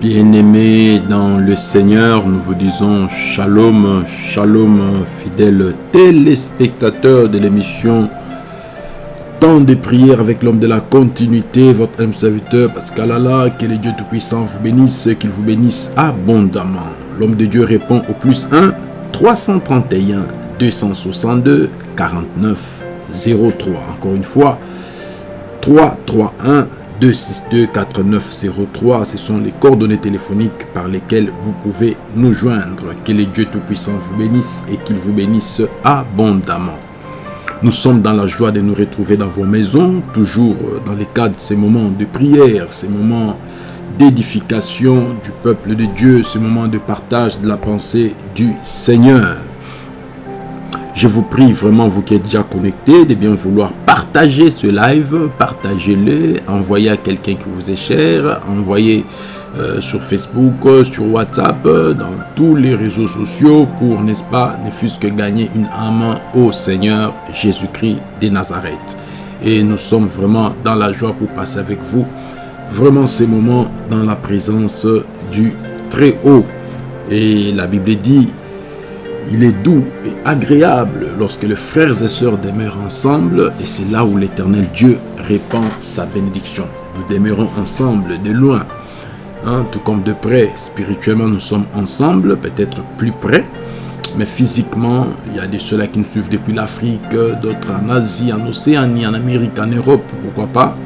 Bien-aimés dans le Seigneur, nous vous disons shalom, shalom, fidèles téléspectateurs de l'émission Temps de prière avec l'homme de la continuité, votre âme serviteur Pascal Allah, que le Dieu Tout-Puissant vous bénisse, qu'il vous bénisse abondamment. L'homme de Dieu répond au plus 1 331 262 49 03. Encore une fois, 331 262 4903, ce sont les coordonnées téléphoniques par lesquelles vous pouvez nous joindre. Que le Dieu Tout-Puissant vous bénisse et qu'il vous bénisse abondamment. Nous sommes dans la joie de nous retrouver dans vos maisons, toujours dans le cadre de ces moments de prière, ces moments d'édification du peuple de Dieu, ce moment de partage de la pensée du Seigneur. Je vous prie vraiment, vous qui êtes déjà connectés, de bien vouloir partager ce live, partagez-le, envoyez à quelqu'un qui vous est cher, envoyez euh, sur Facebook, sur WhatsApp, dans tous les réseaux sociaux pour, n'est-ce pas, ne fût-ce que gagner une âme au Seigneur Jésus-Christ de Nazareth. Et nous sommes vraiment dans la joie pour passer avec vous, vraiment ces moments dans la présence du Très-Haut. Et la Bible dit, il est doux et agréable lorsque les frères et sœurs demeurent ensemble et c'est là où l'éternel Dieu répand sa bénédiction. Nous demeurons ensemble de loin, hein, tout comme de près. Spirituellement, nous sommes ensemble, peut-être plus près. Mais physiquement, il y a des ceux-là qui nous suivent depuis l'Afrique, d'autres en Asie, en Océanie, en Amérique, en Europe, pourquoi pas.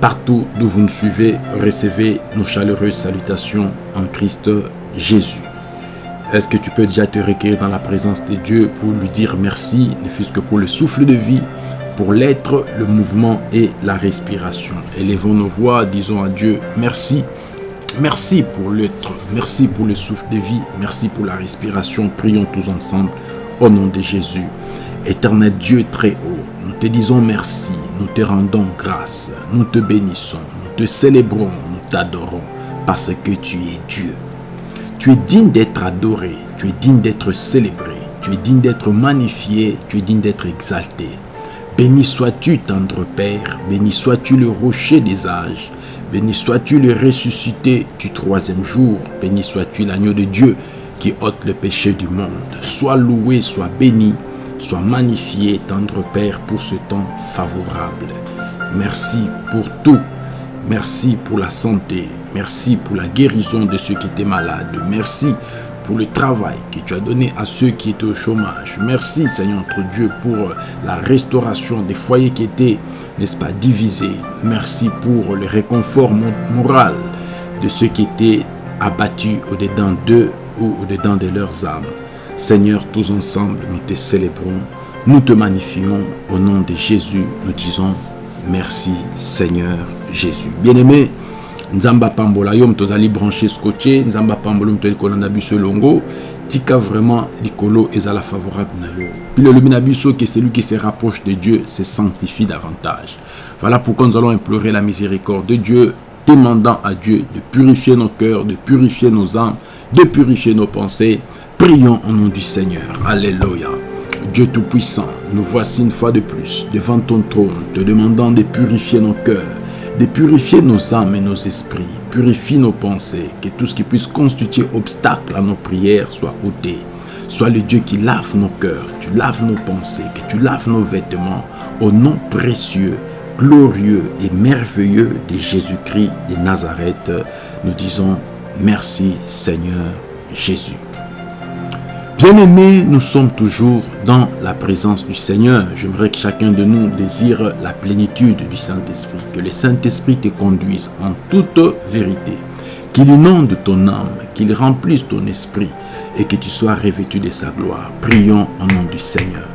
Partout d'où vous nous suivez, recevez nos chaleureuses salutations en Christ Jésus. Est-ce que tu peux déjà te recueillir dans la présence de Dieu pour lui dire merci, ne fût-ce que pour le souffle de vie, pour l'être, le mouvement et la respiration? Élevons nos voix, disons à Dieu merci. Merci pour l'être, merci pour le souffle de vie, merci pour la respiration. Prions tous ensemble au nom de Jésus. Éternel Dieu très haut, nous te disons merci, nous te rendons grâce, nous te bénissons, nous te célébrons, nous t'adorons parce que tu es Dieu. Tu es digne d'être adoré, tu es digne d'être célébré, tu es digne d'être magnifié, tu es digne d'être exalté. Béni sois-tu, tendre Père, béni sois-tu le rocher des âges, béni sois-tu le ressuscité du troisième jour, béni sois-tu l'agneau de Dieu qui ôte le péché du monde. Sois loué, sois béni, sois magnifié, tendre Père, pour ce temps favorable. Merci pour tout. Merci pour la santé. Merci pour la guérison de ceux qui étaient malades. Merci pour le travail que tu as donné à ceux qui étaient au chômage. Merci Seigneur notre Dieu pour la restauration des foyers qui étaient, n'est-ce pas, divisés. Merci pour le réconfort moral de ceux qui étaient abattus au-dedans d'eux ou au-dedans de leurs âmes. Seigneur, tous ensemble, nous te célébrons, nous te magnifions. Au nom de Jésus, nous disons merci Seigneur Jésus. Bien-aimé, nzamba pambola yo moto ozali branché scotché. Nzamba pambola ali kolanda biso elongo tika vraiment likolo ezala favorable na yo. Puis elobi na biso que celui qui se rapproche de Dieu se sanctifie davantage. Voilà pourquoi nous allons implorer la miséricorde de Dieu demandant à Dieu de purifier nos cœurs de purifier nos âmes de purifier nos pensées. Prions au nom du Seigneur. Alléluia. Dieu Tout-Puissant, nous voici une fois de plus devant ton trône, te demandant de purifier nos cœurs, de purifier nos âmes et nos esprits. Purifie nos pensées, que tout ce qui puisse constituer obstacle à nos prières soit ôté. Sois le Dieu qui lave nos cœurs, tu laves nos pensées, que tu laves nos vêtements. Au nom précieux, glorieux et merveilleux de Jésus-Christ de Nazareth, nous disons merci Seigneur Jésus. Bien-aimés, nous sommes toujours dans la présence du Seigneur. J'aimerais que chacun de nous désire la plénitude du Saint-Esprit. Que le Saint-Esprit te conduise en toute vérité. Qu'il inonde ton âme, qu'il remplisse ton esprit et que tu sois revêtu de sa gloire. Prions au nom du Seigneur.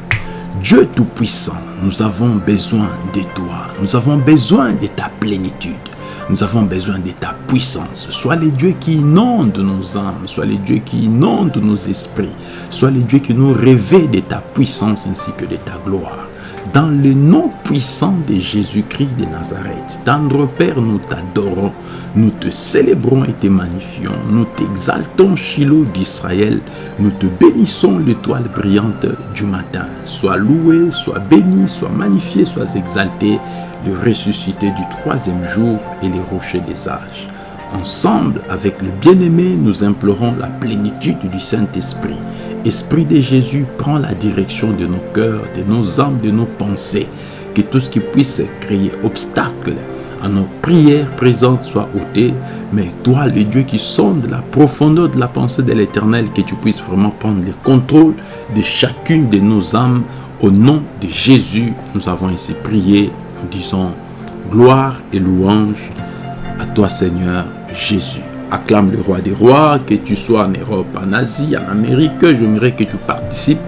Dieu Tout-Puissant, nous avons besoin de toi. Nous avons besoin de ta plénitude. Nous avons besoin de ta puissance. Sois les dieux qui inondent nos âmes, sois les dieux qui inondent nos esprits, sois les dieux qui nous réveillent de ta puissance ainsi que de ta gloire. Dans le nom puissant de Jésus-Christ de Nazareth, tendre Père, nous t'adorons, nous te célébrons et te magnifions, nous t'exaltons, Shiloh d'Israël, nous te bénissons, l'étoile brillante du matin. Sois loué, sois béni, sois magnifié, sois exalté, le ressuscité du troisième jour et les rochers des âges. ensemble avec le bien-aimé, nous implorons la plénitude du Saint-Esprit. Esprit de Jésus, prends la direction de nos cœurs, de nos âmes, de nos pensées. Que tout ce qui puisse créer obstacle à nos prières présentes soit ôté. Mais toi, le Dieu qui sonde la profondeur de la pensée de l'Éternel, que tu puisses vraiment prendre le contrôle de chacune de nos âmes. Au nom de Jésus, nous avons ainsi prié. Nous disons gloire et louange à toi Seigneur Jésus. Acclame le roi des rois, que tu sois en Europe, en Asie, en Amérique, j'aimerais que tu participes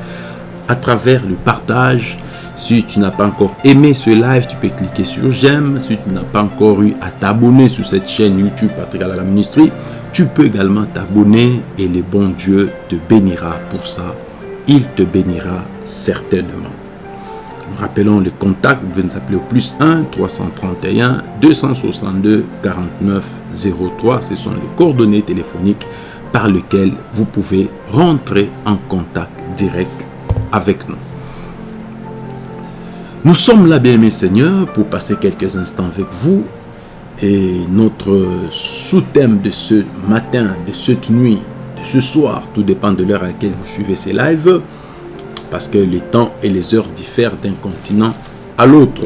à travers le partage. Si tu n'as pas encore aimé ce live, tu peux cliquer sur j'aime. Si tu n'as pas encore eu à t'abonner sur cette chaîne YouTube Patrick à la ministrie, tu peux également t'abonner et le bon Dieu te bénira pour ça. Il te bénira certainement. Rappelons le contact, vous pouvez nous appeler au plus 1 331 262 49 03. Ce sont les coordonnées téléphoniques par lesquelles vous pouvez rentrer en contact direct avec nous. Nous sommes là, bien mes seigneurs, pour passer quelques instants avec vous. Et notre sous-thème de ce matin, de cette nuit, de ce soir, tout dépend de l'heure à laquelle vous suivez ces lives, parce que les temps et les heures diffèrent d'un continent à l'autre.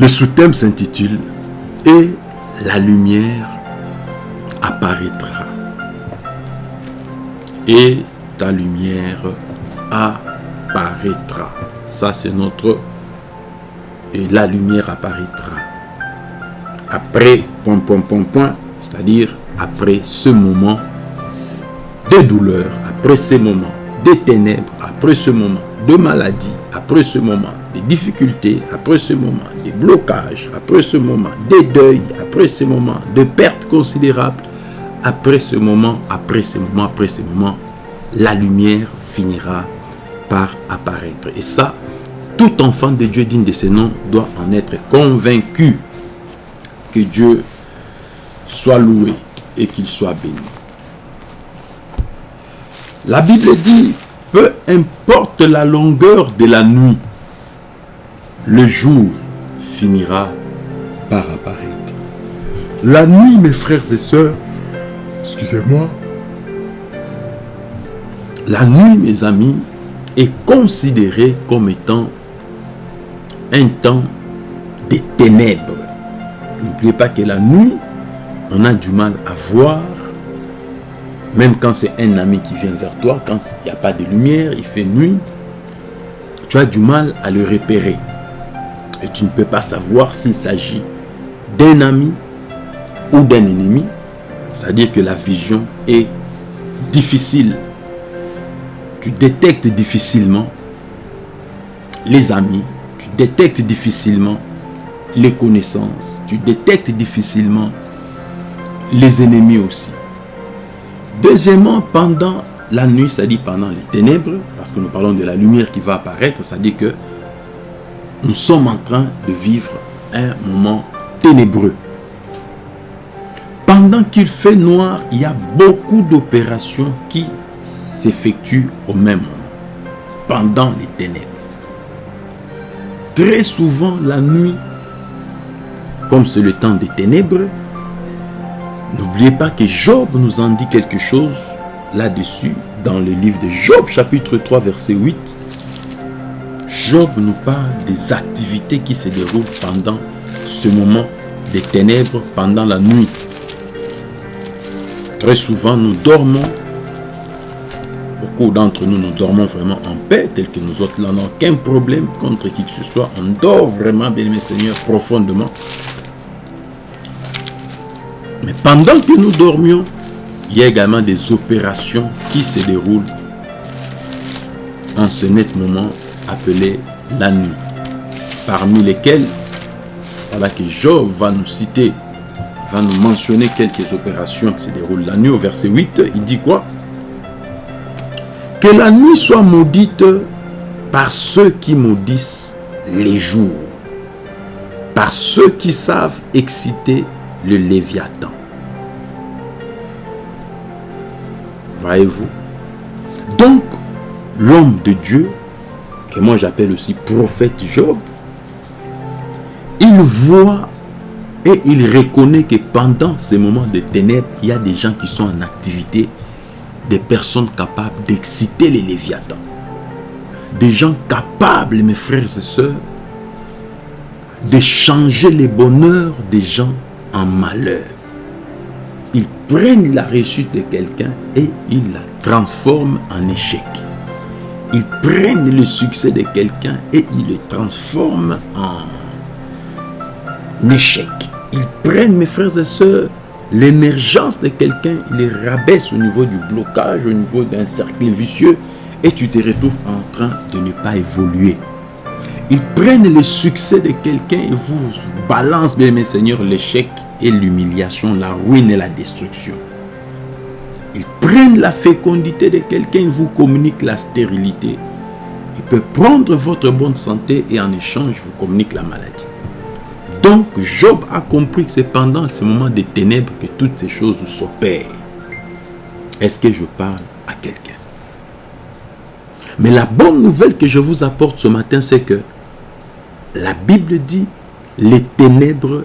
Le sous-thème s'intitule Et la lumière apparaîtra. Et ta lumière apparaîtra. Ça, c'est notre... Et la lumière apparaîtra. Après, point, point, point, point, c'est-à-dire après ce moment de douleur, après ce moment des ténèbres, après ce moment de maladie, après ce moment des difficultés, après ce moment des blocages, après ce moment des deuils, après ce moment de pertes considérables, après ce moment, après ce moment, après ce moment, la lumière finira par apparaître. Et ça, tout enfant de Dieu digne de ce nom doit en être convaincu que Dieu soit loué et qu'il soit béni. La Bible dit, peu importe la longueur de la nuit, le jour finira par apparaître. La nuit, mes frères et sœurs, excusez-moi, la nuit, mes amis, est considérée comme étant un temps de ténèbres. N'oubliez pas que la nuit, on a du mal à voir même quand c'est un ami qui vient vers toi, quand il n'y a pas de lumière, il fait nuit, tu as du mal à le repérer. Et tu ne peux pas savoir s'il s'agit d'un ami ou d'un ennemi. C'est-à-dire que la vision est difficile. Tu détectes difficilement les amis, tu détectes difficilement les connaissances, tu détectes difficilement les ennemis aussi. Deuxièmement, pendant la nuit, c'est-à-dire pendant les ténèbres, parce que nous parlons de la lumière qui va apparaître, c'est-à-dire que nous sommes en train de vivre un moment ténébreux. Pendant qu'il fait noir, il y a beaucoup d'opérations qui s'effectuent au même moment, pendant les ténèbres. Très souvent, la nuit, comme c'est le temps des ténèbres, N'oubliez pas que Job nous en dit quelque chose là-dessus dans le livre de Job chapitre 3 verset 8. Job nous parle des activités qui se déroulent pendant ce moment des ténèbres, pendant la nuit. Très souvent, nous dormons. Beaucoup d'entre nous, nous dormons vraiment en paix, tel que nous autres, là, n'avons aucun problème contre qui que ce soit. On dort vraiment, bien mes seigneurs, profondément. Mais pendant que nous dormions, il y a également des opérations qui se déroulent en ce net moment appelé la nuit. Parmi lesquelles, voilà que Job va nous citer, va nous mentionner quelques opérations qui se déroulent la nuit. Au verset 8, il dit quoi? Que la nuit soit maudite par ceux qui maudissent les jours, par ceux qui savent exciter le Léviathan. Voyez-vous? Donc, l'homme de Dieu, que moi j'appelle aussi prophète Job, il voit Et il reconnaît que pendant ces moments de ténèbres, il y a des gens qui sont en activité, des personnes capables d'exciter les léviathans. Des gens capables, mes frères et sœurs, de changer les bonheurs des gens en malheur. Ils prennent la réussite de quelqu'un et ils la transforment en échec. Ils prennent le succès de quelqu'un et ils le transforment en échec. Ils prennent, mes frères et sœurs, l'émergence de quelqu'un, ils les rabaissent au niveau du blocage, au niveau d'un cercle vicieux et tu te retrouves en train de ne pas évoluer. Ils prennent le succès de quelqu'un et vous balancent, bien mes seigneurs, l'échec l'humiliation, la ruine et la destruction. Ils prennent la fécondité de quelqu'un et vous communiquent la stérilité. Ils peuvent prendre votre bonne santé et en échange vous communiquent la maladie. Donc Job a compris que c'est pendant ce moment de ténèbres que toutes ces choses s'opèrent. Est-ce que je parle à quelqu'un? Mais la bonne nouvelle que je vous apporte ce matin, c'est que la Bible dit les ténèbres,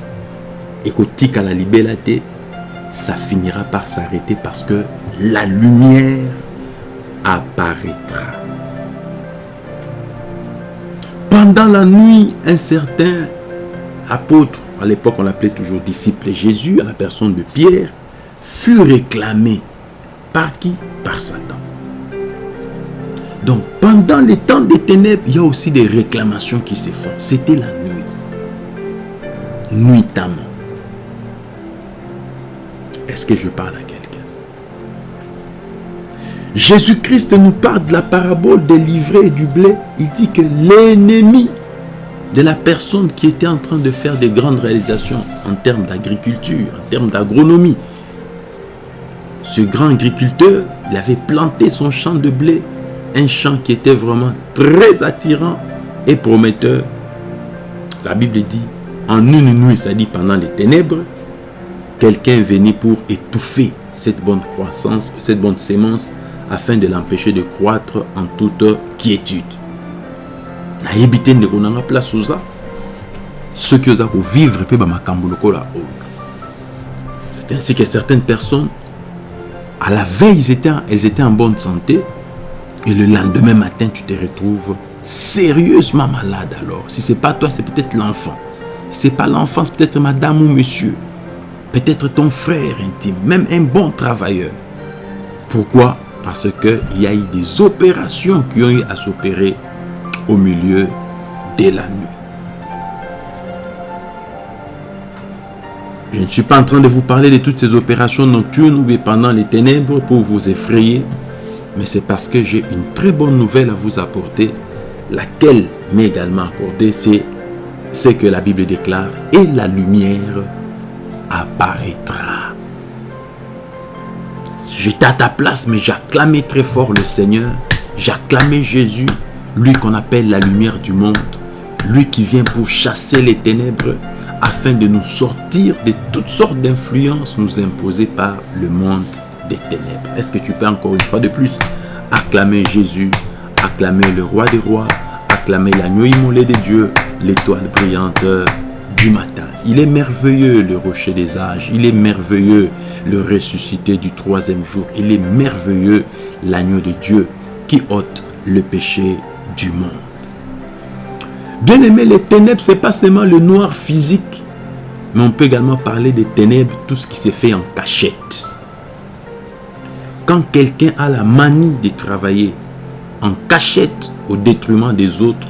ekotikala libela te ça finira par s'arrêter parce que la lumière apparaîtra. Pendant la nuit, un certain apôtre, à l'époque on l'appelait toujours disciple Jésus, à la personne de Pierre, fut réclamé. Par qui? Par Satan. Donc pendant les temps des ténèbres, il y a aussi des réclamations qui se font. C'était la nuit. Nuitamment. Est-ce que je parle à quelqu'un? Jésus-Christ nous parle de la parabole des livrets et du blé. Il dit que l'ennemi de la personne qui était en train de faire des grandes réalisations en termes d'agriculture, en termes d'agronomie, ce grand agriculteur, il avait planté son champ de blé, un champ qui était vraiment très attirant et prometteur. La Bible dit, en une nuit, ça dit pendant les ténèbres, quelqu'un venu pour étouffer cette bonne croissance, cette bonne sémence, afin de l'empêcher de croître en toute quiétude. nayebi ndeko nanga place oza soki oza kovivre mpe bamakambo lokola oyo. C'est ainsi que certaines personnes à la veille elles étaient en bonne santé et le lendemain matin tu te retrouves sérieusement malade alors. Si c'est pas toi c'est peut-être l'enfant. Si c'est pas l'enfant c'est peut-être madame ou monsieur peut-être ton frère intime, même un bon travailleur. Pourquoi? Parce qu'il y a eu des opérations qui ont eu à s'opérer au milieu de la nuit. Je ne suis pas en train de vous parler de toutes ces opérations nocturnes ou pendant les ténèbres pour vous effrayer, mais c'est parce que j'ai une très bonne nouvelle à vous apporter, laquelle m'est également accordée, c'est ce que la Bible déclare, et la lumière apparaîtra. J'étais à ta place, mais j'acclamais très fort le Seigneur. J'acclamais Jésus, lui qu'on appelle la lumière du monde. Lui qui vient pour chasser les ténèbres afin de nous sortir de toutes sortes d'influences nous imposées par le monde des ténèbres. Est-ce que tu peux encore une fois de plus acclamer Jésus, acclamer le roi des rois, acclamer l'agneau immolé de Dieu, l'étoile brillante matin. Il est merveilleux le rocher des âges. Il est merveilleux le ressuscité du troisième jour. Il est merveilleux l'agneau de Dieu qui ôte le péché du monde. Bien aimé, les ténèbres, c'est pas seulement le noir physique, mais on peut également parler des ténèbres, tout ce qui s'est fait en cachette. Quand quelqu'un a la manie de travailler en cachette au détriment des autres,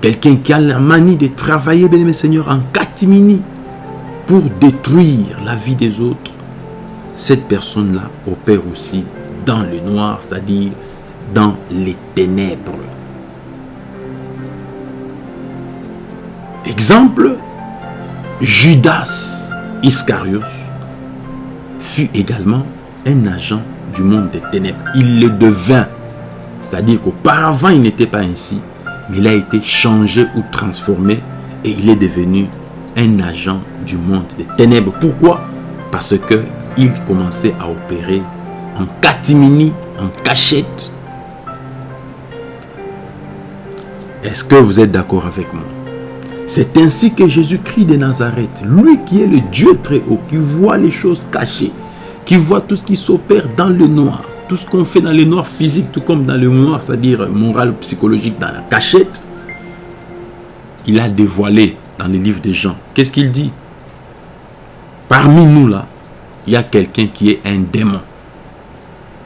Quelqu'un qui a la manie de travailler, bien aimé Seigneur, en catimini pour détruire la vie des autres. Cette personne-là opère aussi dans le noir, c'est-à-dire dans les ténèbres. Exemple, Judas Iscariot fut également un agent du monde des ténèbres. Il le devint. C'est-à-dire qu'auparavant, il n'était pas ainsi, mais il a été changé ou transformé et il est devenu un agent du monde des ténèbres. Pourquoi? Parce que il commençait à opérer en catimini, en cachette. Est-ce que vous êtes d'accord avec moi? C'est ainsi que Jésus-Christ de Nazareth, lui qui est le Dieu très haut, qui voit les choses cachées, qui voit tout ce qui s'opère dans le noir, tout ce qu'on fait dans le noir physique, tout comme dans le noir, c'est-à-dire moral, psychologique, dans la cachette, il a dévoilé dans les livres des gens. Qu'est-ce qu'il dit? Parmi nous là, il y a quelqu'un qui est un démon.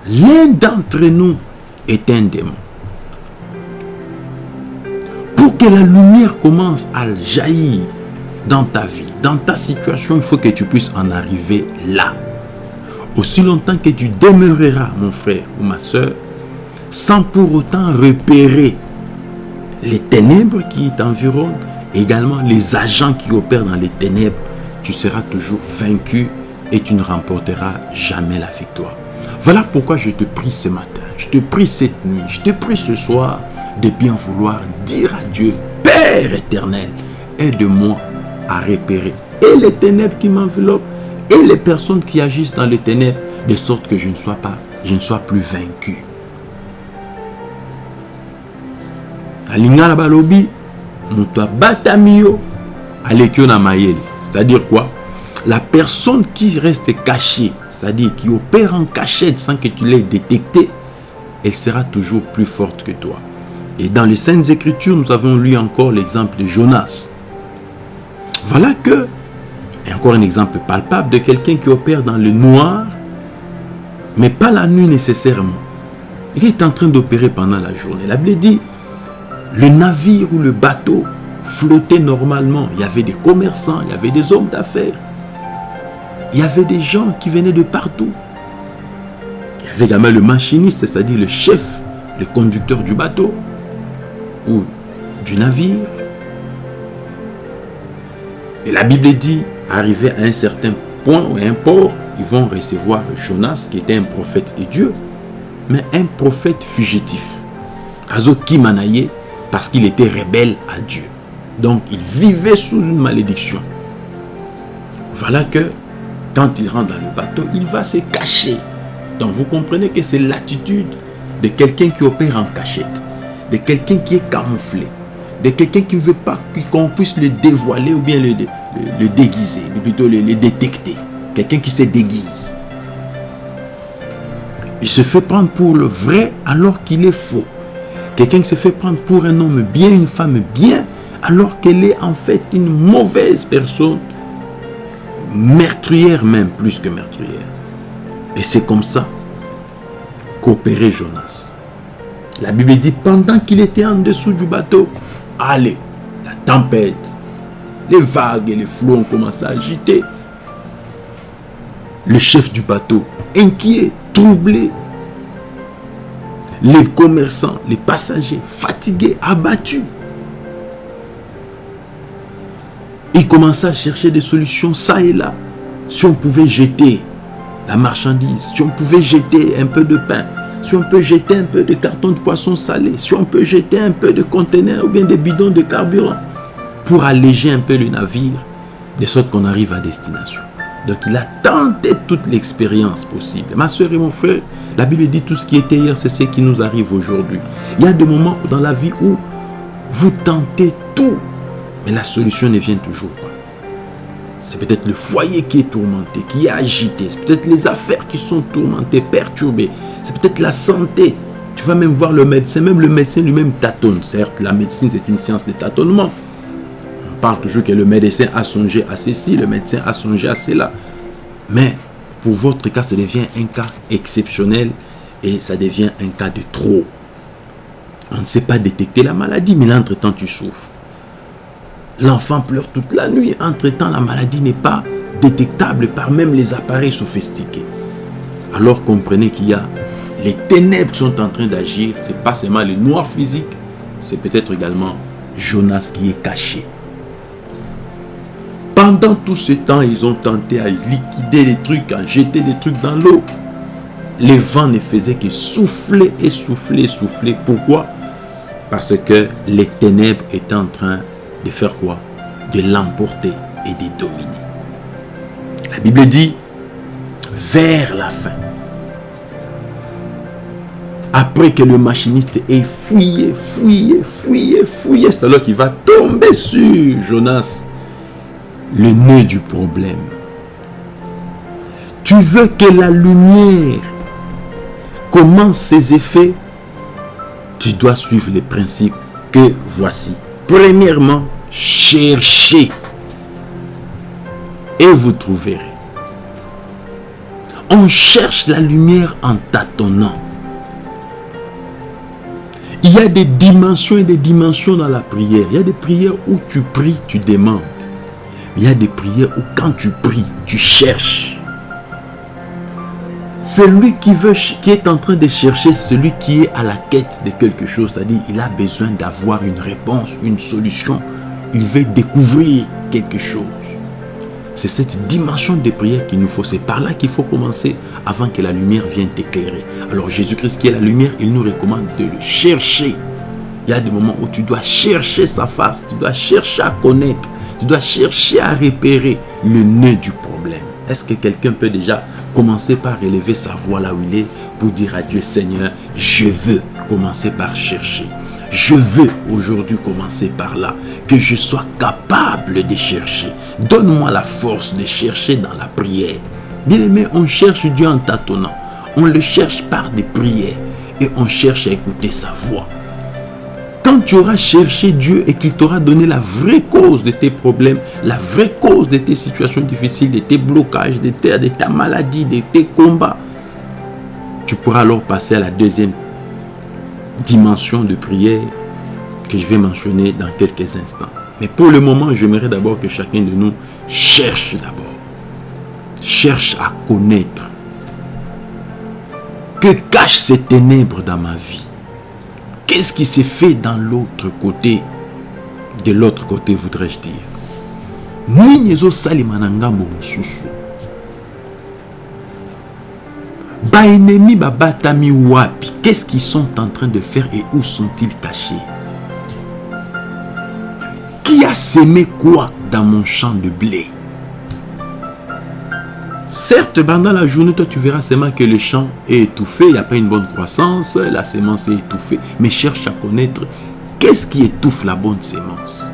L'un d'entre nous est un démon. Pour que la lumière commence à jaillir dans ta vie, dans ta situation, il faut que tu puisses en arriver là. Aussi longtemps que tu demeureras, mon frère ou ma soeur, sans pour autant repérer les ténèbres qui t'environnent, également les agents qui opèrent dans les ténèbres, tu seras toujours vaincu et tu ne remporteras jamais la victoire. Voilà pourquoi je te prie ce matin, je te prie cette nuit, je te prie ce soir de bien vouloir dire à Dieu, Père éternel, aide-moi à repérer et les ténèbres qui m'enveloppent et les personnes qui agissent dans les ténèbres, de sorte que je ne sois pas, je ne sois plus vaincu. balobi, C'est-à-dire quoi? La personne qui reste cachée, c'est-à-dire qui opère en cachette sans que tu l'aies détecté, elle sera toujours plus forte que toi. Et dans les Saintes Écritures, nous avons lu encore l'exemple de Jonas. Voilà que et encore un exemple palpable de quelqu'un qui opère dans le noir, mais pas la nuit nécessairement. Il est en train d'opérer pendant la journée. La Bible dit, le navire ou le bateau flottait normalement. Il y avait des commerçants, il y avait des hommes d'affaires. Il y avait des gens qui venaient de partout. Il y avait également le machiniste, c'est-à-dire le chef, le conducteur du bateau ou du navire. Et la Bible dit, arrivé à un certain point ou un port, ils vont recevoir Jonas, qui était un prophète de Dieu, mais un prophète fugitif. Azo Kimanaye, parce qu'il était rebelle à Dieu. Donc, il vivait sous une malédiction. Voilà que, quand il rentre dans le bateau, il va se cacher. Donc, vous comprenez que c'est l'attitude de quelqu'un qui opère en cachette, de quelqu'un qui est camouflé, de quelqu'un qui ne veut pas qu'on puisse le dévoiler ou bien le, le, déguiser, plutôt le, le détecter. Quelqu'un qui se déguise. Il se fait prendre pour le vrai alors qu'il est faux. Quelqu'un qui se fait prendre pour un homme bien, une femme bien, alors qu'elle est en fait une mauvaise personne, meurtrière même, plus que meurtrière. Et c'est comme ça qu'opérait Jonas. La Bible dit, pendant qu'il était en dessous du bateau, allez, la tempête, les vagues et les flots ont commencé à agiter. Le chef du bateau, inquiet, troublé. Les commerçants, les passagers, fatigués, abattus. Il commençait à chercher des solutions ça et là. Si on pouvait jeter la marchandise, si on pouvait jeter un peu de pain, si on peut jeter un peu de carton de poisson salé, si on peut jeter un peu de conteneurs ou bien des bidons de carburant pour alléger un peu le navire, de sorte qu'on arrive à destination. Donc il a tenté toute l'expérience possible. Ma soeur et mon frère, la Bible dit tout ce qui était hier, c'est ce qui nous arrive aujourd'hui. Il y a des moments dans la vie où vous tentez tout, mais la solution ne vient toujours pas. C'est peut-être le foyer qui est tourmenté, qui est agité. C'est peut-être les affaires qui sont tourmentées, perturbées. C'est peut-être la santé. Tu vas même voir le médecin. Même le médecin lui-même tâtonne. Certes, la médecine, c'est une science de tâtonnement parle toujours que le médecin a songé à ceci, le médecin a songé à cela. Mais pour votre cas, ça devient un cas exceptionnel et ça devient un cas de trop. On ne sait pas détecter la maladie, mais entre-temps, tu souffres. L'enfant pleure toute la nuit. Entre-temps, la maladie n'est pas détectable par même les appareils sophistiqués. Alors comprenez qu'il y a les ténèbres qui sont en train d'agir. Ce n'est pas seulement le noir physique, c'est peut-être également Jonas qui est caché Pendant tout ce temps, ils ont tenté à liquider les trucs, à jeter des trucs dans l'eau. Les vents ne faisaient que souffler et souffler, souffler. Pourquoi? Parce que les ténèbres étaient en train de faire quoi? De l'emporter et de dominer. La Bible dit, vers la fin, après que le machiniste ait fouillé, fouillé, fouillé, fouillé, c'est alors qu'il va tomber sur Jonas, le nœud du problème. Tu veux que la lumière commence ses effets? Tu dois suivre les principes que voici. Premièrement, cherchez et vous trouverez. On cherche la lumière en tâtonnant. Il y a des dimensions et des dimensions dans la prière. Il y a des prières où tu pries, tu demandes. Il y a des prières où quand tu pries, tu cherches. Celui qui, veut, qui est en train de chercher, celui qui est à la quête de quelque chose, c'est-à-dire il a besoin d'avoir une réponse, une solution. Il veut découvrir quelque chose. C'est cette dimension de prière qu'il nous faut. C'est par là qu'il faut commencer avant que la lumière vienne t'éclairer. Alors Jésus-Christ qui est la lumière, il nous recommande de le chercher. Il y a des moments où tu dois chercher sa face, tu dois chercher à connaître, tu dois chercher à repérer le nœud du problème. Est-ce que quelqu'un peut déjà commencer par élever sa voix là où il est pour dire à Dieu Seigneur, je veux commencer par chercher. Je veux aujourd'hui commencer par là, que je sois capable de chercher. Donne-moi la force de chercher dans la prière. Bien aimé, on cherche Dieu en tâtonnant. On le cherche par des prières et on cherche à écouter sa voix. Tu auras cherché Dieu et qu'il t'aura donné la vraie cause de tes problèmes, la vraie cause de tes situations difficiles, de tes blocages, de, de ta maladie, de tes combats, tu pourras alors passer à la deuxième dimension de prière que je vais mentionner dans quelques instants. Mais pour le moment, j'aimerais d'abord que chacun de nous cherche d'abord. Cherche à connaître. Que cachent ces ténèbres dans ma vie Qu'est-ce qui s'est fait dans l'autre côté De l'autre côté, voudrais-je dire? babatami wapi? Qu'est-ce qu'ils sont en train de faire et où sont-ils cachés? Qui a semé quoi dans mon champ de blé? Certes, pendant la journée, toi, tu verras seulement que le champ est étouffé, il n'y a pas une bonne croissance, la sémence est étouffée. Mais cherche à connaître qu'est-ce qui étouffe la bonne sémence.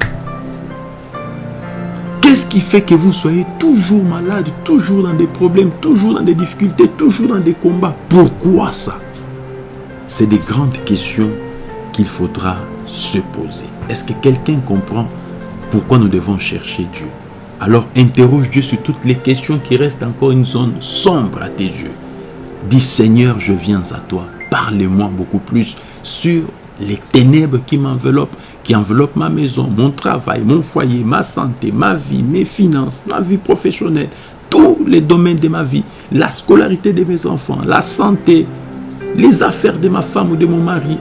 Qu'est-ce qui fait que vous soyez toujours malade, toujours dans des problèmes, toujours dans des difficultés, toujours dans des combats? Pourquoi ça? C'est des grandes questions qu'il faudra se poser. Est-ce que quelqu'un comprend pourquoi nous devons chercher Dieu? Alors interroge Dieu sur toutes les questions qui restent encore une zone sombre à tes yeux. Dis Seigneur, je viens à toi. Parle-moi beaucoup plus sur les ténèbres qui m'enveloppent, qui enveloppent ma maison, mon travail, mon foyer, ma santé, ma vie, mes finances, ma vie professionnelle, tous les domaines de ma vie, la scolarité de mes enfants, la santé, les affaires de ma femme ou de mon mari.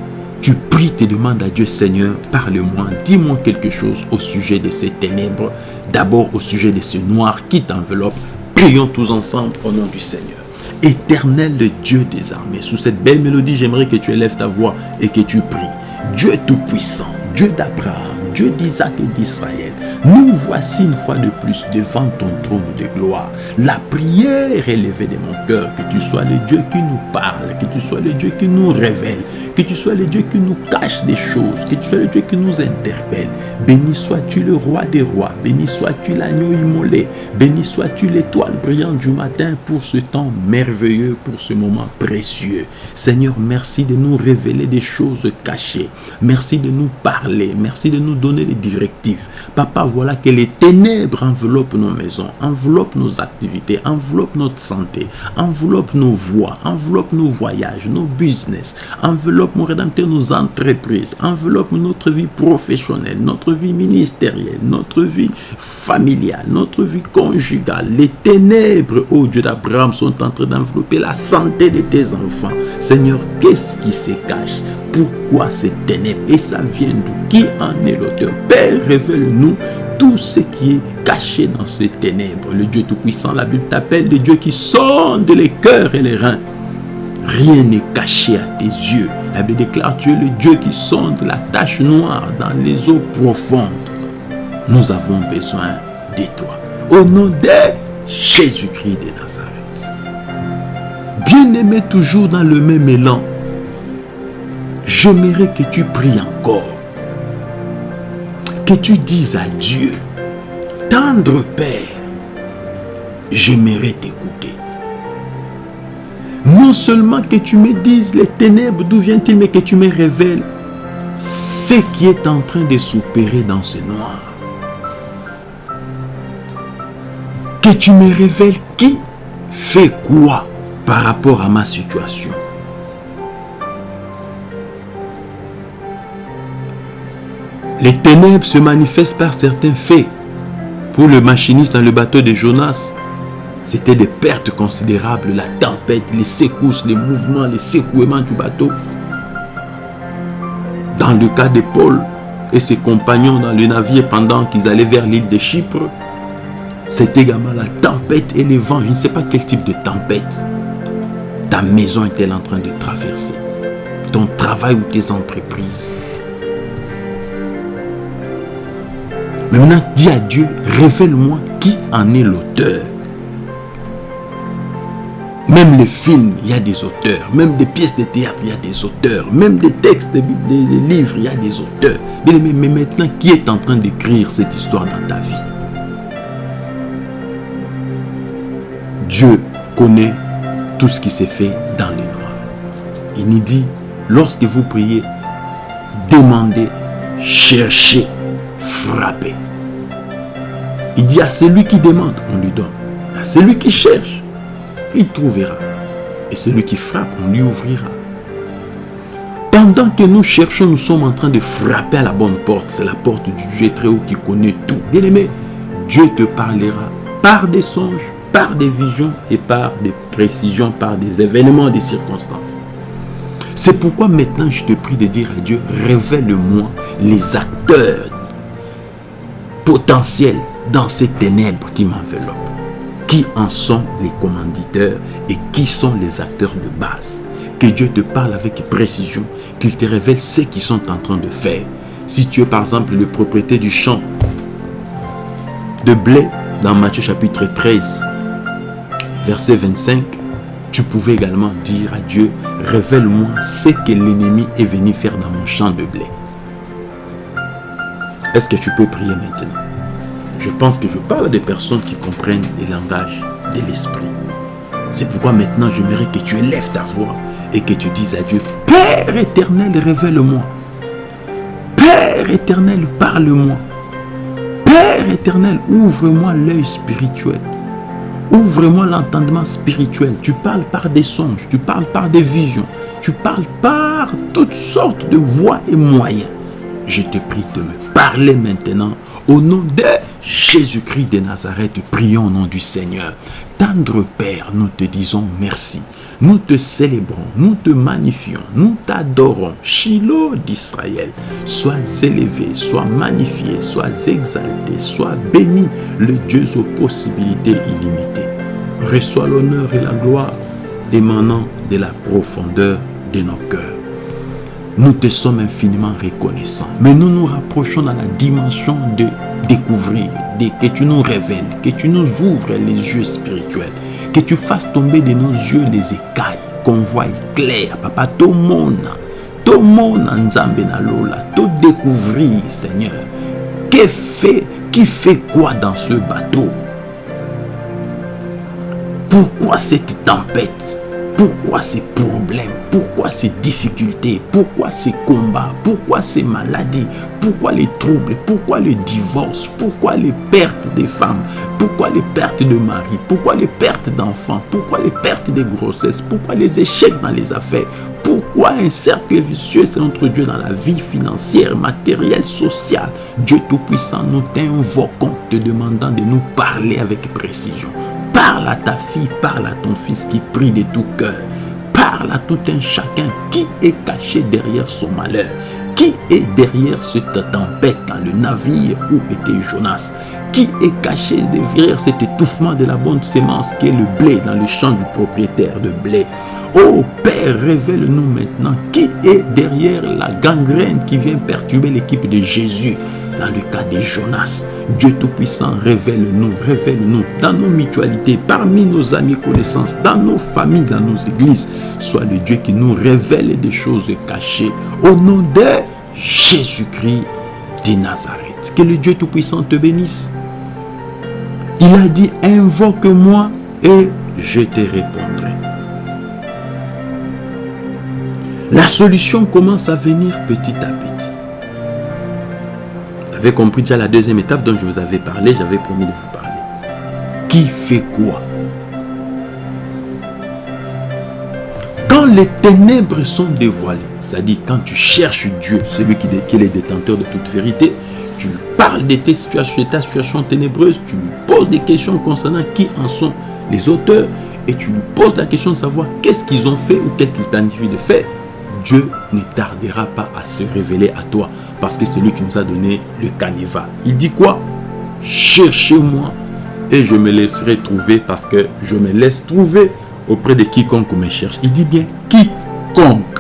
Tu pries, te demandes à Dieu, Seigneur, parle-moi, dis-moi quelque chose au sujet de ces ténèbres, d'abord au sujet de ce noir qui t'enveloppe. Prions tous ensemble au nom du Seigneur. Éternel Dieu des armées, sous cette belle mélodie, j'aimerais que tu élèves ta voix et que tu pries. Dieu tout-puissant, Dieu d'Abraham, Dieu d'Isaac et d'Israël, nous voici une fois de plus devant ton trône de gloire. La prière élevée de mon cœur, que tu sois le Dieu qui nous parle, que tu sois le Dieu qui nous révèle, que tu sois le Dieu qui nous cache des choses, que tu sois le Dieu qui nous interpelle. Béni sois-tu le roi des rois, béni sois-tu l'agneau immolé, béni sois-tu l'étoile brillante du matin pour ce temps merveilleux, pour ce moment précieux. Seigneur, merci de nous révéler des choses cachées. Merci de nous parler, merci de nous donner les directives. Papa, voilà que les ténèbres enveloppent nos maisons, enveloppent nos activités, enveloppent notre santé, enveloppent nos voies, enveloppent nos voyages, nos business, enveloppe, mon Rédempteur, nos entreprises, enveloppe notre vie professionnelle, notre vie ministérielle, notre vie familiale, notre vie conjugale. Les ténèbres, ô Dieu d'Abraham, sont en train d'envelopper la santé de tes enfants. Seigneur, qu'est-ce qui se cache? Pourquoi ces ténèbres? Et ça vient d'où Qui en est l'auteur? Père, révèle-nous tout ce qui est caché dans ces ténèbres. Le Dieu Tout-Puissant, la Bible t'appelle le Dieu qui sonde les cœurs et les reins. Rien n'est caché à tes yeux. La Bible déclare, tu es le Dieu qui sonde la tache noire dans les eaux profondes. Nous avons besoin de toi. Au nom de Jésus-Christ de Nazareth. Bien-aimé toujours dans le même élan, j'aimerais que tu pries encore. Que tu dises à Dieu, tendre Père, j'aimerais t'écouter. Non seulement que tu me dises les ténèbres, d'où viennent-ils, mais que tu me révèles ce qui est en train de s'opérer dans ce noir. Que tu me révèles qui fait quoi par rapport à ma situation. Les ténèbres se manifestent par certains faits. Pour le machiniste dans le bateau de Jonas, c'était des pertes considérables, la tempête, les secousses, les mouvements, les secouements du bateau. Dans le cas de Paul et ses compagnons dans le navire pendant qu'ils allaient vers l'île de Chypre, c'était également la tempête et les vents. Je ne sais pas quel type de tempête ta maison est-elle en train de traverser. Ton travail ou tes entreprises. Maintenant, dis à Dieu, révèle-moi qui en est l'auteur. Même les films, il y a des auteurs. Même des pièces de théâtre, il y a des auteurs. Même des textes, des, livres, il y a des auteurs. Mais, mais maintenant, qui est en train d'écrire cette histoire dans ta vie? Dieu connaît tout ce qui s'est fait dans les noirs. Il nous dit, lorsque vous priez, demandez, cherchez, frappez. Il dit à celui qui demande, on lui donne. À celui qui cherche, il trouvera. Et celui qui frappe, on lui ouvrira. Pendant que nous cherchons, nous sommes en train de frapper à la bonne porte. C'est la porte du Dieu très haut qui connaît tout. Bien aimé, Dieu te parlera par des songes, par des visions et par des précisions, par des événements, des circonstances. C'est pourquoi maintenant je te prie de dire à Dieu, révèle-moi les acteurs potentiels dans ces ténèbres qui m'enveloppent. Qui en sont les commanditeurs et qui sont les acteurs de base? Que Dieu te parle avec précision, qu'il te révèle ce qu'ils sont en train de faire. Si tu es par exemple le propriétaire du champ de blé dans Matthieu chapitre 13, verset 25, tu pouvais également dire à Dieu, révèle-moi ce que l'ennemi est venu faire dans mon champ de blé. Est-ce que tu peux prier maintenant? Je pense que je parle à des personnes qui comprennent les langages de l'esprit. C'est pourquoi maintenant j'aimerais que tu élèves ta voix et que tu dises à Dieu, Père éternel, révèle-moi. Père éternel, parle-moi. Père éternel, ouvre-moi l'œil spirituel. Ouvre-moi l'entendement spirituel. Tu parles par des songes, tu parles par des visions, tu parles par toutes sortes de voies et moyens. Je te prie de me parler maintenant au nom de Jésus-Christ de Nazareth, prions au nom du Seigneur. Tendre Père, nous te disons merci. Nous te célébrons, nous te magnifions, nous t'adorons. Shiloh d'Israël, sois élevé, sois magnifié, sois exalté, sois béni, le Dieu aux possibilités illimitées. Reçois l'honneur et la gloire émanant de la profondeur de nos cœurs. Nous te sommes infiniment reconnaissants. Mais nous nous rapprochons dans la dimension de découvrir, que tu nous révèles, que tu nous ouvres les yeux spirituels, que tu fasses tomber de nos yeux les écailles, qu'on voie clair. Papa, tout le monde, tout le monde en Lola, tout découvrir, Seigneur. Qui fait, qui fait quoi dans ce bateau? Pourquoi cette tempête? Pourquoi ces problèmes? Pourquoi ces difficultés? Pourquoi ces combats? Pourquoi ces maladies? Pourquoi les troubles? Pourquoi le divorce? Pourquoi les pertes des femmes? Pourquoi les pertes de mari? Pourquoi les pertes d'enfants? Pourquoi les pertes de grossesses? Pourquoi les échecs dans les affaires? Pourquoi un cercle vicieux c'est notre Dieu dans la vie financière, matérielle, sociale? Dieu Tout-Puissant, nous t'invoquons, te demandant de nous parler avec précision. Parle à ta fille, parle à ton fils qui prie de tout cœur. Parle à tout un chacun qui est caché derrière son malheur. Qui est derrière cette tempête dans le navire où était Jonas Qui est caché derrière cet étouffement de la bonne sémence qui est le blé dans le champ du propriétaire de blé Oh Père, révèle-nous maintenant qui est derrière la gangrène qui vient perturber l'équipe de Jésus dans le cas de Jonas. Dieu Tout-Puissant, révèle-nous, révèle-nous dans nos mutualités, parmi nos amis connaissances, dans nos familles, dans nos églises. Soit le Dieu qui nous révèle des choses cachées. Au nom de Jésus-Christ de Nazareth. Que le Dieu Tout-Puissant te bénisse. Il a dit, invoque-moi et je te répondrai. La solution commence à venir petit à petit. Avez compris déjà la deuxième étape dont je vous avais parlé, j'avais promis de vous parler. Qui fait quoi? Quand les ténèbres sont dévoilées, c'est-à-dire quand tu cherches Dieu, celui qui, est le détenteur de toute vérité, tu lui parles de tes situations, de ta situation ténébreuse, tu lui poses des questions concernant qui en sont les auteurs, et tu lui poses la question de savoir qu'est-ce qu'ils ont fait ou qu'est-ce qu'ils planifient de faire. Dieu ne tardera pas à se révéler à toi parce que c'est lui qui nous a donné le canevas. Il dit quoi? Cherchez-moi et je me laisserai trouver parce que je me laisse trouver auprès de quiconque me cherche. Il dit bien quiconque.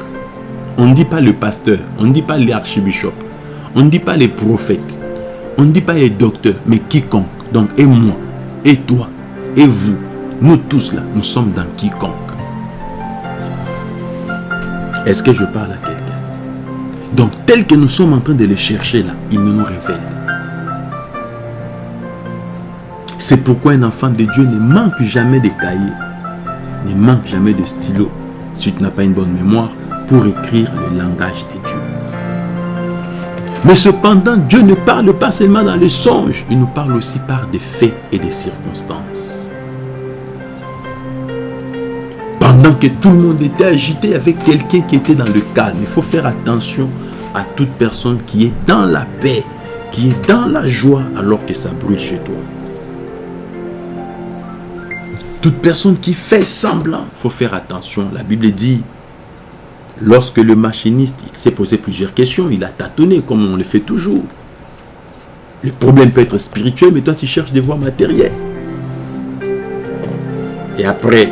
On ne dit pas le pasteur, on ne dit pas l'archibishop, on ne dit pas les prophètes, on ne dit pas les docteurs, mais quiconque. Donc, et moi, et toi, et vous, nous tous là, nous sommes dans quiconque. Est-ce que je parle à quelqu'un? Donc, tel que nous sommes en train de le chercher là, il nous révèle. C'est pourquoi un enfant de Dieu ne manque jamais de cahiers, ne manque jamais de stylo, si tu n'as pas une bonne mémoire, pour écrire le langage de Dieu. Mais cependant, Dieu ne parle pas seulement dans les songes, il nous parle aussi par des faits et des circonstances. Que tout le monde était agité avec quelqu'un qui était dans le calme. Il faut faire attention à toute personne qui est dans la paix, qui est dans la joie alors que ça brûle chez toi. Toute personne qui fait semblant, il faut faire attention. La Bible dit, lorsque le machiniste s'est posé plusieurs questions, il a tâtonné comme on le fait toujours. Le problème peut être spirituel, mais toi tu cherches des voies matérielles. Et après,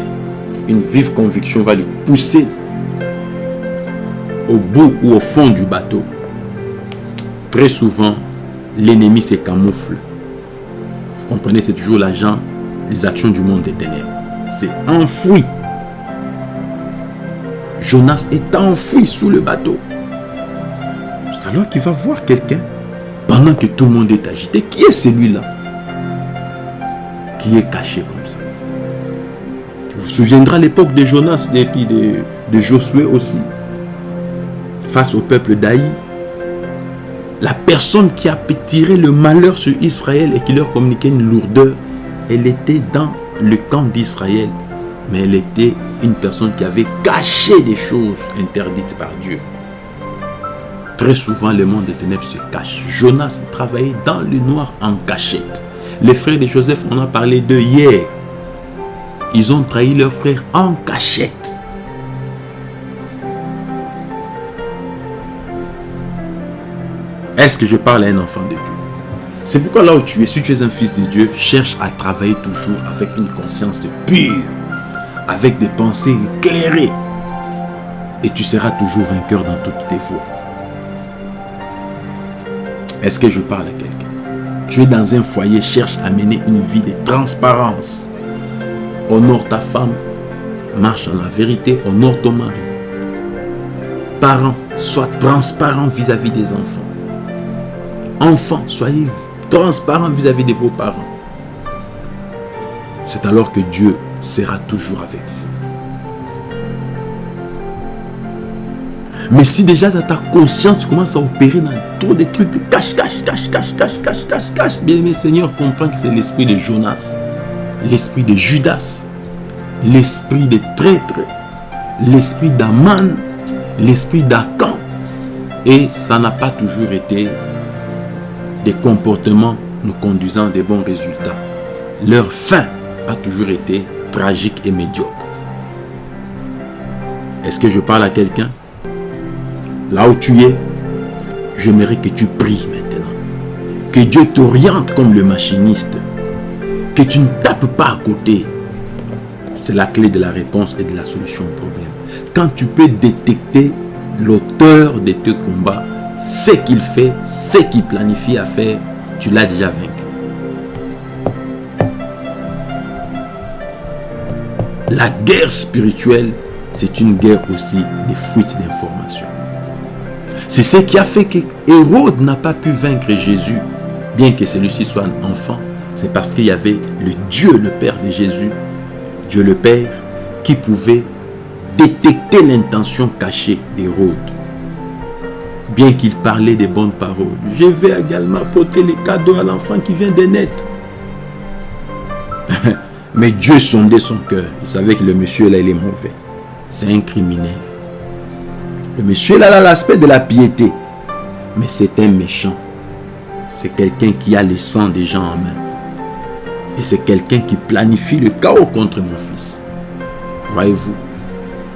une vive conviction va le pousser au bout ou au fond du bateau. Très souvent, l'ennemi se camoufle. Vous comprenez, c'est toujours l'agent, les actions du monde des ténèbres. C'est enfoui. Jonas est enfoui sous le bateau. C'est alors qu'il va voir quelqu'un pendant que tout le monde est agité. Qui est celui-là Qui est caché comme vous souviendrez l'époque de Jonas et de, de Josué aussi. Face au peuple d'Aï. La personne qui a tiré le malheur sur Israël et qui leur communiquait une lourdeur, elle était dans le camp d'Israël. Mais elle était une personne qui avait caché des choses interdites par Dieu. Très souvent, le monde des ténèbres se cache. Jonas travaillait dans le noir en cachette. Les frères de Joseph, on a parlé d'eux hier. Ils ont trahi leur frère en cachette. Est-ce que je parle à un enfant de Dieu? C'est pourquoi là où tu es, si tu es un fils de Dieu, cherche à travailler toujours avec une conscience pure, avec des pensées éclairées. Et tu seras toujours vainqueur dans toutes tes voies. Est-ce que je parle à quelqu'un? Tu es dans un foyer, cherche à mener une vie de transparence honore ta femme, marche en la vérité, honore ton mari. Parents, sois transparent vis-à-vis des enfants. Enfants, soyez transparents vis-à-vis de vos parents. C'est alors que Dieu sera toujours avec vous. Mais si déjà dans ta conscience, tu commences à opérer dans trop de trucs, cache, cache, cache, cache, cache, cache, cache, cache, bien aimé Seigneur, comprends que c'est l'esprit de Jonas l'esprit de Judas, l'esprit de traître, l'esprit d'Aman, l'esprit d'Akan. Et ça n'a pas toujours été des comportements nous conduisant à des bons résultats. Leur fin a toujours été tragique et médiocre. Est-ce que je parle à quelqu'un? Là où tu es, j'aimerais que tu pries maintenant. Que Dieu t'oriente comme le machiniste. Que tu ne tapes pas à côté. C'est la clé de la réponse et de la solution au problème. Quand tu peux détecter l'auteur de tes combats, ce qu'il fait, ce qu'il planifie à faire, tu l'as déjà vaincu. La guerre spirituelle, c'est une guerre aussi des fuites d'informations. C'est ce qui a fait que Hérode n'a pas pu vaincre Jésus, bien que celui-ci soit un enfant. C'est parce qu'il y avait le Dieu, le Père de Jésus, Dieu le Père, qui pouvait détecter l'intention cachée d'Hérode. Bien qu'il parlait des bonnes paroles, je vais également apporter les cadeaux à l'enfant qui vient de naître. Mais Dieu sondait son cœur. Il savait que le monsieur là, il est mauvais. C'est un criminel. Le monsieur là a l'aspect de la piété. Mais c'est un méchant. C'est quelqu'un qui a le sang des gens en main. Et c'est quelqu'un qui planifie le chaos contre mon fils. Voyez-vous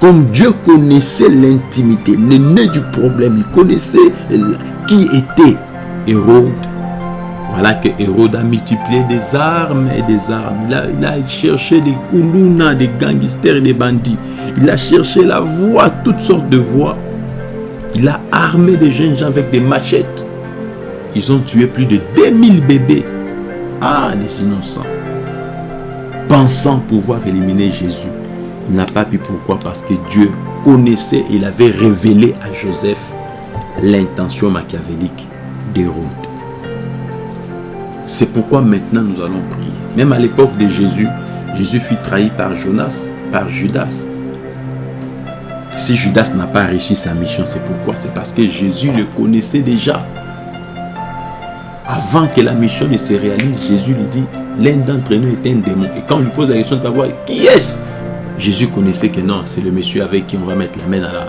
Comme Dieu connaissait l'intimité, le nez du problème, il connaissait qui était Hérode. Voilà que Hérode a multiplié des armes et des armes. Il a, il a cherché des koulounas, des gangsters et des bandits. Il a cherché la voie, toutes sortes de voies. Il a armé des jeunes gens avec des machettes. Ils ont tué plus de 2000 bébés. Ah, les innocents. Pensant pouvoir éliminer Jésus. Il n'a pas pu. Pourquoi? Parce que Dieu connaissait, il avait révélé à Joseph l'intention machiavélique d'Hérode. C'est pourquoi maintenant nous allons prier. Même à l'époque de Jésus, Jésus fut trahi par Jonas, par Judas. Si Judas n'a pas réussi sa mission, c'est pourquoi? C'est parce que Jésus le connaissait déjà. Avant que la mission ne se réalise, Jésus lui dit, l'un d'entre nous est un démon. Et quand on lui pose la question de savoir qui est-ce, Jésus connaissait que non, c'est le monsieur avec qui on va mettre la main dans la,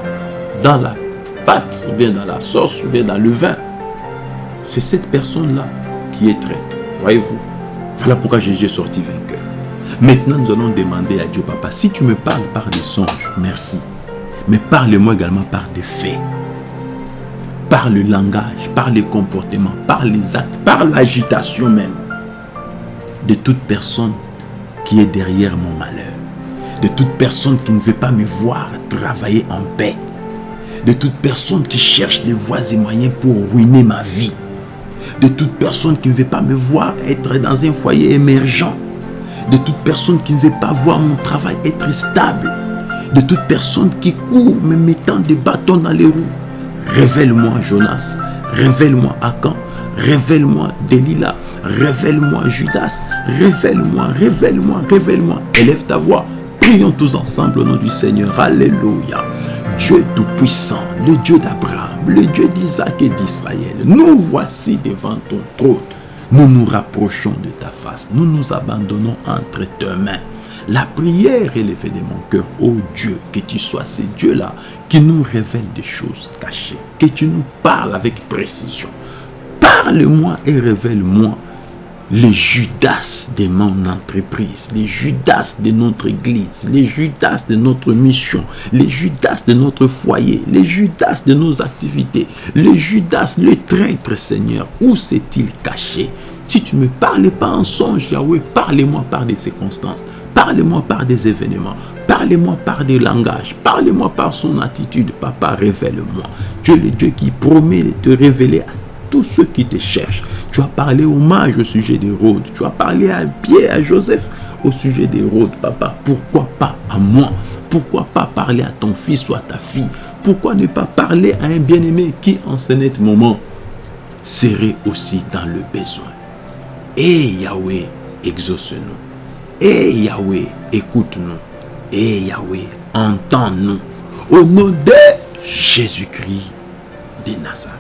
dans la pâte, ou bien dans la sauce, ou bien dans le vin. C'est cette personne-là qui est traître. Voyez-vous Voilà pourquoi Jésus est sorti vainqueur. Maintenant, nous allons demander à Dieu, Papa, si tu me parles par des songes, merci. Mais parle-moi également par des faits. Par le langage, par les comportements, par les actes, par l'agitation même. De toute personne qui est derrière mon malheur. De toute personne qui ne veut pas me voir travailler en paix. De toute personne qui cherche des voies et moyens pour ruiner ma vie de toute personne qui ne veut pas me voir être dans un foyer émergent, de toute personne qui ne veut pas voir mon travail être stable, de toute personne qui court me mettant des bâtons dans les roues. Révèle-moi Jonas, révèle-moi Akan, révèle-moi Delilah, révèle-moi Judas, révèle-moi, révèle-moi, révèle-moi. Élève ta voix, prions tous ensemble au nom du Seigneur. Alléluia. Dieu Tout-Puissant, le Dieu d'Abraham, le Dieu d'Isaac et d'Israël, nous voici devant ton trône. Nous nous rapprochons de ta face. Nous nous abandonnons entre tes mains. La prière élevée de mon cœur, ô Dieu, que tu sois ce Dieu-là qui nous révèle des choses cachées, que tu nous parles avec précision. Parle-moi et révèle-moi les Judas de mon entreprise, les Judas de notre église, les Judas de notre mission, les Judas de notre foyer, les Judas de nos activités, les Judas, le traître Seigneur, où s'est-il caché? Si tu ne me parles pas en songe, Yahweh, parlez-moi par des circonstances, parlez-moi par des événements, Parlez-moi par des langages. Parlez-moi par son attitude. Papa, révèle-moi. Tu es le Dieu qui promet de te révéler à tous ceux qui te cherchent. Tu as parlé hommage au sujet d'Hérode. Tu as parlé à Pierre, à Joseph au sujet d'Hérode, papa. Pourquoi pas à moi? Pourquoi pas parler à ton fils ou à ta fille? Pourquoi ne pas parler à un bien-aimé qui, en ce net moment, serait aussi dans le besoin? Et Yahweh, exauce-nous. Et Yahweh, écoute-nous. Et Yahweh, entends-nous. Au nom de Jésus-Christ de Nazareth.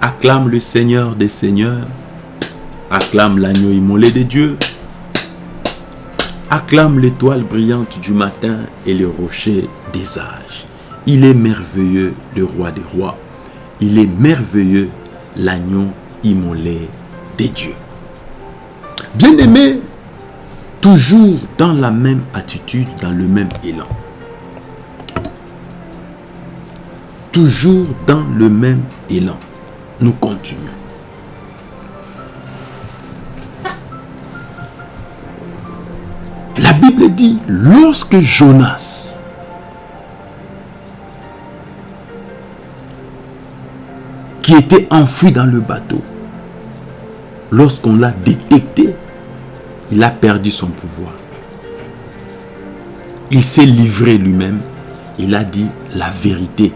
Acclame le Seigneur des Seigneurs. Acclame l'agneau immolé de Dieu. Acclame l'étoile brillante du matin et le rocher des âges. Il est merveilleux, le roi des rois. Il est merveilleux, l'agneau immolé des dieux. Bien-aimé, toujours dans la même attitude, dans le même élan. Toujours dans le même élan. Nous continuons. La Bible dit, lorsque Jonas qui était enfoui dans le bateau lorsqu'on l'a détecté, il a perdu son pouvoir. Il s'est livré lui-même. Il a dit la vérité.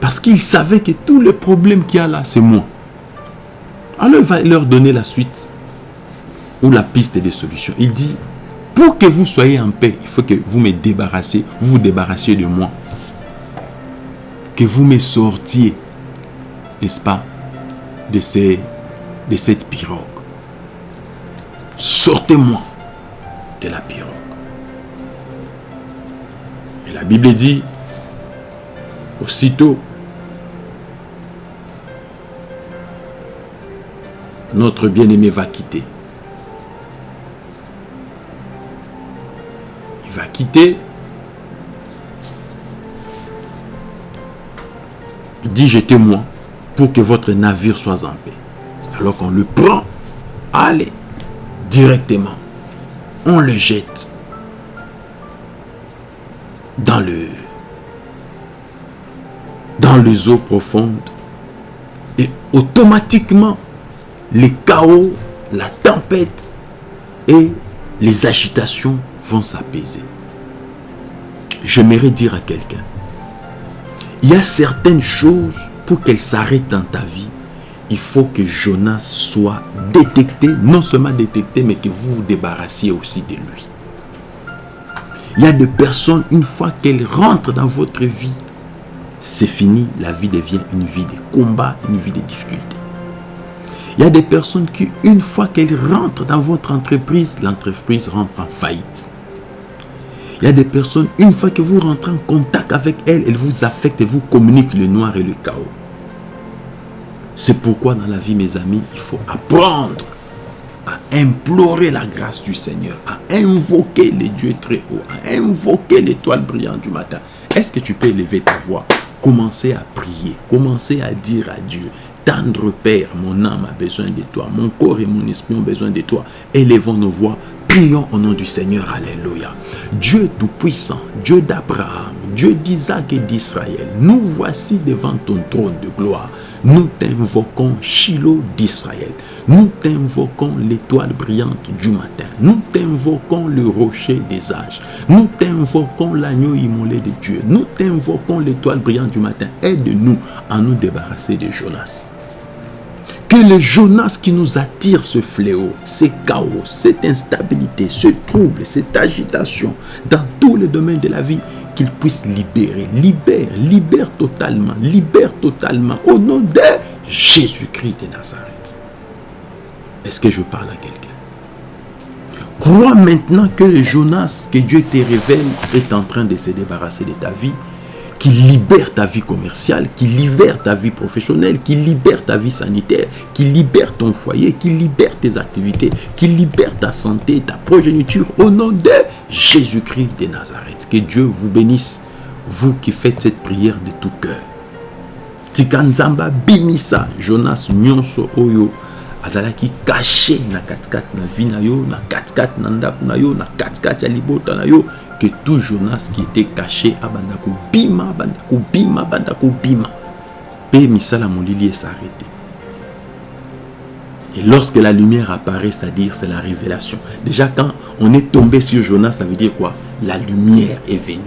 Parce qu'il savait que tous les problèmes qu'il y a là, c'est moi. Alors il va leur donner la suite ou la piste des solutions. Il dit, pour que vous soyez en paix, il faut que vous me débarrassiez, vous vous débarrassiez de moi. Que vous me sortiez, n'est-ce pas, de, ces, de cette pirogue. Sortez-moi de la pirogue. Et la Bible dit, aussitôt, notre bien-aimé va quitter. Il va quitter. Il dit, jetez-moi pour que votre navire soit en paix. Alors qu'on le prend, allez, directement, on le jette dans le dans les eaux profondes et automatiquement les chaos, la tempête et les agitations vont s'apaiser. J'aimerais dire à quelqu'un, il y a certaines choses pour qu'elles s'arrêtent dans ta vie, il faut que Jonas soit détecté, non seulement détecté, mais que vous vous débarrassiez aussi de lui. Il y a des personnes, une fois qu'elles rentrent dans votre vie, c'est fini, la vie devient une vie de combat, une vie de difficultés. Il y a des personnes qui, une fois qu'elles rentrent dans votre entreprise, l'entreprise rentre en faillite. Il y a des personnes, une fois que vous rentrez en contact avec elles, elles vous affectent et vous communiquent le noir et le chaos. C'est pourquoi dans la vie, mes amis, il faut apprendre à implorer la grâce du Seigneur, à invoquer les dieux très hauts, à invoquer l'étoile brillante du matin. Est-ce que tu peux élever ta voix Commencez à prier, commencez à dire à Dieu, tendre Père, mon âme a besoin de toi, mon corps et mon esprit ont besoin de toi. Élevons nos voix, prions au nom du Seigneur, Alléluia. Dieu Tout-Puissant, Dieu d'Abraham, Dieu d'Isaac et d'Israël, nous voici devant ton trône de gloire. Nous t'invoquons Shiloh d'Israël. Nous t'invoquons l'étoile brillante du matin. Nous t'invoquons le rocher des âges. Nous t'invoquons l'agneau immolé de Dieu. Nous t'invoquons l'étoile brillante du matin. Aide-nous à nous débarrasser de Jonas. Que le Jonas qui nous attire ce fléau, ce chaos, cette instabilité, ce trouble, cette agitation dans tous les domaines de la vie, qu'il puisse libérer. Libère, libère totalement, libère totalement au nom de Jésus-Christ de Nazareth. Est-ce que je parle à quelqu'un? Crois maintenant que le Jonas que Dieu te révèle est en train de se débarrasser de ta vie qui libère ta vie commerciale, qui libère ta vie professionnelle, qui libère ta vie sanitaire, qui libère ton foyer, qui libère tes activités, qui libère ta santé, ta progéniture, au nom de Jésus-Christ de Nazareth. Que Dieu vous bénisse, vous qui faites cette prière de tout cœur. Tikanzamba bimisa, Jonas nyonso oyo, azalaki caché na katkat na vie na yo, na katkat na ndaku na yo, na katkat ya libota na yo, que tout Jonas qui était caché à Bandako Bima, Bandako Bima, Bandako Bima. Pe Misala Molili s'arrêté. Et lorsque la lumière apparaît, c'est-à-dire c'est la révélation. Déjà quand on est tombé sur Jonas, ça veut dire quoi? La lumière est venue.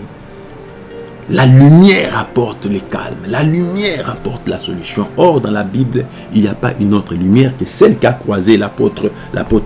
La lumière apporte le calme. La lumière apporte la solution. Or, dans la Bible, il n'y a pas une autre lumière que celle qu'a croisé l'apôtre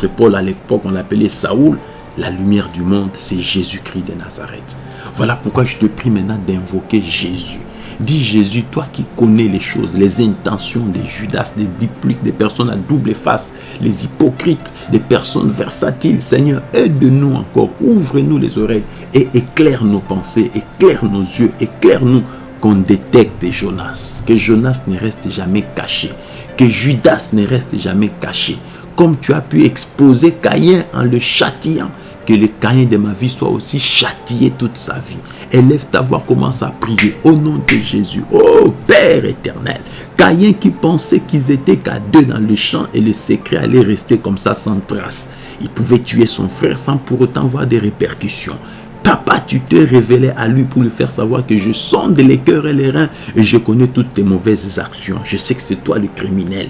Paul à l'époque, on l'appelait Saoul la lumière du monde, c'est Jésus-Christ de Nazareth. Voilà pourquoi je te prie maintenant d'invoquer Jésus. Dis Jésus, toi qui connais les choses, les intentions des Judas, des dupliques, des personnes à double face, les hypocrites, des personnes versatiles. Seigneur, aide-nous encore, ouvre-nous les oreilles et éclaire nos pensées, éclaire nos yeux, éclaire-nous qu'on détecte Jonas. Que Jonas ne reste jamais caché, que Judas ne reste jamais caché. Comme tu as pu exposer Caïn en le châtiant, que le Caïn de ma vie soit aussi châtié toute sa vie. Élève ta voix, commence à prier au nom de Jésus. Oh Père éternel, Caïn qui pensait qu'ils étaient qu'à deux dans le champ et le secret allait rester comme ça sans trace. Il pouvait tuer son frère sans pour autant voir des répercussions. Papa, tu te révélais à lui pour lui faire savoir que je sonde les cœurs et les reins et je connais toutes tes mauvaises actions. Je sais que c'est toi le criminel.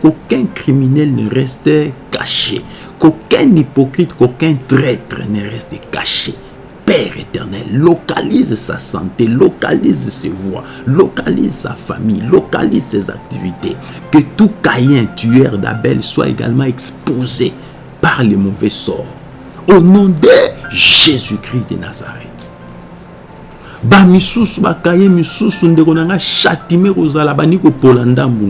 Qu'aucun criminel ne reste caché, qu'aucun hypocrite, qu'aucun traître ne reste caché. Père éternel, localise sa santé, localise ses voies, localise sa famille, localise ses activités. Que tout Caïn, tueur d'Abel, soit également exposé par les mauvais sorts. Au nom de Jésus-Christ de Nazareth. Ndambu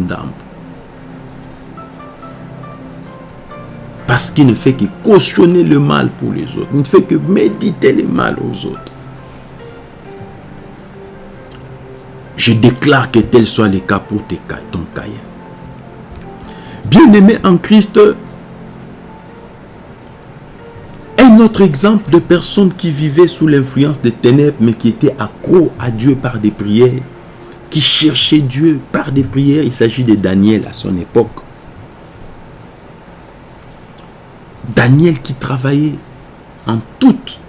Parce qu'il ne fait que cautionner le mal pour les autres. Il ne fait que méditer le mal aux autres. Je déclare que tel soit le cas pour ton Caïn. Bien-aimé en Christ, un autre exemple de personnes qui vivaient sous l'influence des ténèbres, mais qui étaient accro à Dieu par des prières, qui cherchaient Dieu par des prières, il s'agit de Daniel à son époque. Daniel qui travaillait en toute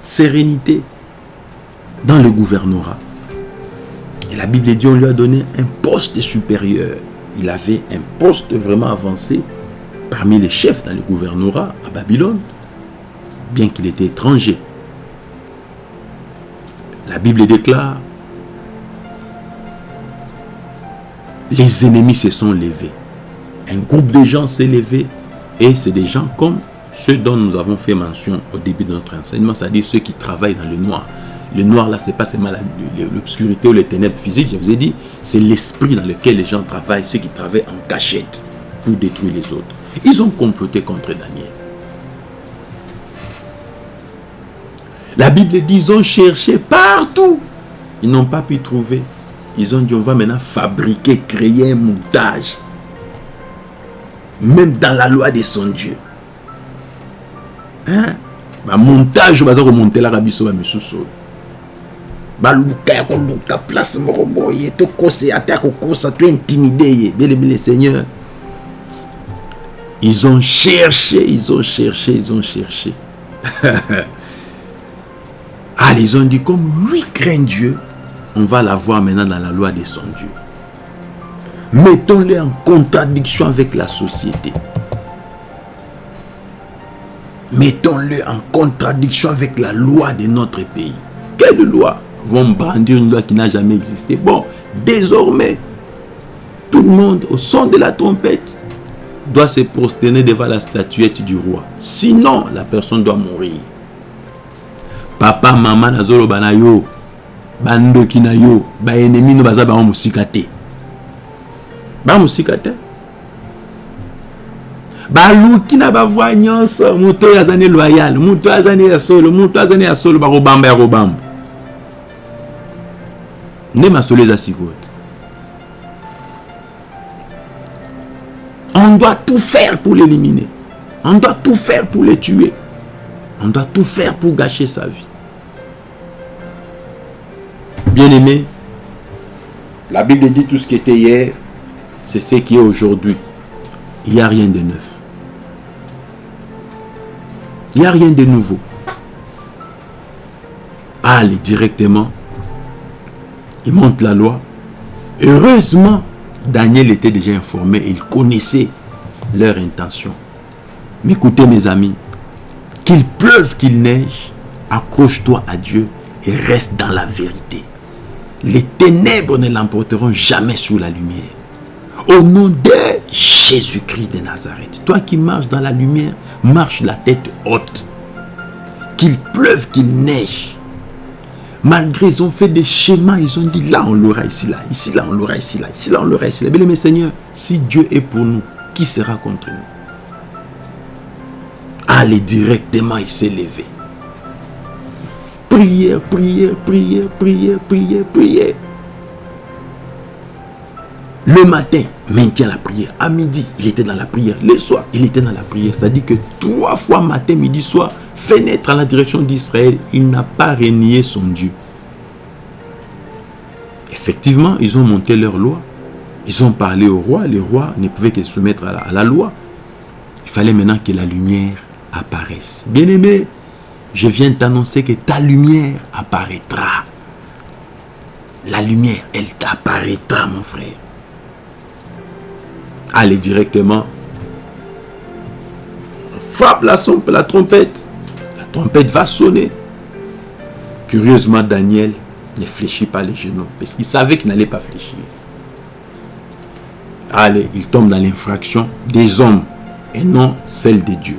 sérénité dans le gouvernorat. Et la Bible dit, on lui a donné un poste supérieur. Il avait un poste vraiment avancé parmi les chefs dans le gouvernorat à Babylone, bien qu'il était étranger. La Bible déclare, les ennemis se sont levés. Un groupe de gens s'est levé et c'est des gens comme ceux dont nous avons fait mention au début de notre enseignement, c'est-à-dire ceux qui travaillent dans le noir. Le noir, là, c'est pas seulement l'obscurité ou les ténèbres physiques, je vous ai dit, c'est l'esprit dans lequel les gens travaillent, ceux qui travaillent en cachette pour détruire les autres. Ils ont comploté contre Daniel. La Bible dit, ils ont cherché partout. Ils n'ont pas pu trouver. Ils ont dit, on va maintenant fabriquer, créer un montage même dans la loi de son Dieu. Hein? Ba montage baza komontelaka biso bamisusu baluka ya koluka place moko boye tokose ata ya kokosa tointimide ye. Bien-aimé le seigneur. Ils ont cherché ils ont cherché ils ont cherché. Ah ils ont dit comme lui craint Dieu on va l'avoir maintenant dans la loi de son Dieu mettons-les en contradiction avec la société. Mettons-les en contradiction avec la loi de notre pays. Quelle loi? Vont brandir une loi qui n'a jamais existé Bon, désormais, tout le monde, au son de la trompette, doit se prosterner devant la statuette du roi. Sinon, la personne doit mourir. Papa, maman, nazolo banayo, bandoki na yo, ba ennemi no baza ba. Bamosika te. Baluki na bavoi nyonso. Moto oyo aza ne loyal moto oyo aza ne ya solo moto aza ya solo bakobamba ya kobamba. Nde masolo eza sikoyo on doit tout faire pour l'éliminer. On doit tout faire pour le tuer. On doit tout faire pour gâcher sa vie. Bien aimé la bible dit tout ce qui était hier c'est ce qui est aujourd'hui. Il n'y a rien de neuf. Il n'y a rien de nouveau. Allez directement. Il monte la loi. Heureusement, Daniel était déjà informé. Il connaissait leur intention. Mais écoutez mes amis, qu'il pleuve, qu'il neige, accroche-toi à Dieu et reste dans la vérité. Les ténèbres ne l'emporteront jamais sous la lumière. Au nom de Jésus-Christ de Nazareth. Toi qui marches dans la lumière, marche la tête haute. Qu'il pleuve, qu'il neige. Malgré ils ont fait des schémas, ils ont dit là on l'aura ici, là, ici, là on l'aura ici, là, ici, là on l'aura ici. Bien, mais Seigneur, si Dieu est pour nous, qui sera contre nous? Allez directement, il s'est levé. Prière, prière, prière, prière, prière, prière. Le matin, maintient la prière. À midi, il était dans la prière. Le soir, il était dans la prière. C'est-à-dire que trois fois matin, midi, soir, fenêtre à la direction d'Israël, il n'a pas renié son Dieu. Effectivement, ils ont monté leur loi. Ils ont parlé au roi. Le roi ne pouvait que se soumettre à la, à la loi. Il fallait maintenant que la lumière apparaisse. Bien-aimé, je viens t'annoncer que ta lumière apparaîtra. La lumière, elle t'apparaîtra, mon frère. Allez directement. Frappe la, la trompette. La trompette va sonner. Curieusement, Daniel ne fléchit pas les genoux. Parce qu'il savait qu'il n'allait pas fléchir. Allez, il tombe dans l'infraction des hommes et non celle de Dieu.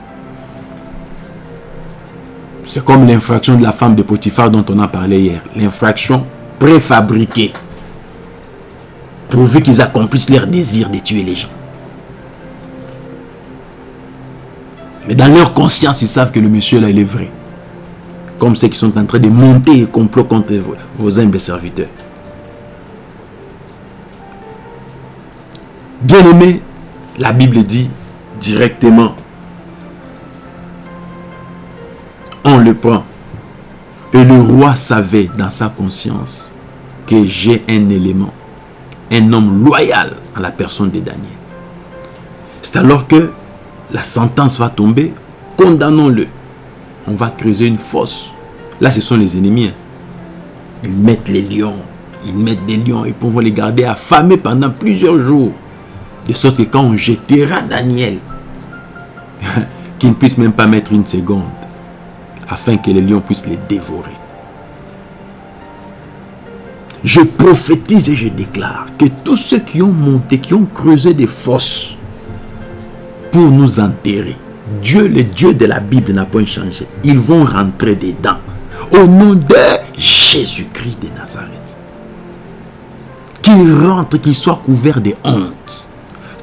C'est comme l'infraction de la femme de Potiphar dont on a parlé hier. L'infraction préfabriquée. Pourvu qu'ils accomplissent leur désir de tuer les gens. Mais dans leur conscience, ils savent que le monsieur là, il est vrai. Comme ceux qui sont en train de monter et complot contre vos, vos humbles serviteurs. Bien aimé, la Bible dit directement, on le prend. Et le roi savait dans sa conscience que j'ai un élément, un homme loyal à la personne de Daniel. C'est alors que la sentence va tomber, condamnons-le. On va creuser une fosse. Là, ce sont les ennemis. Hein. Ils mettent les lions, ils mettent des lions, ils pourront les garder affamés pendant plusieurs jours. De sorte que quand on jettera Daniel, qu'il ne puisse même pas mettre une seconde, afin que les lions puissent les dévorer. Je prophétise et je déclare que tous ceux qui ont monté, qui ont creusé des fosses pour nous enterrer, Dieu, le Dieu de la Bible n'a pas changé. Ils vont rentrer dedans. Au nom de Jésus-Christ de Nazareth. Qu'ils rentrent, qu'ils soient couverts de honte.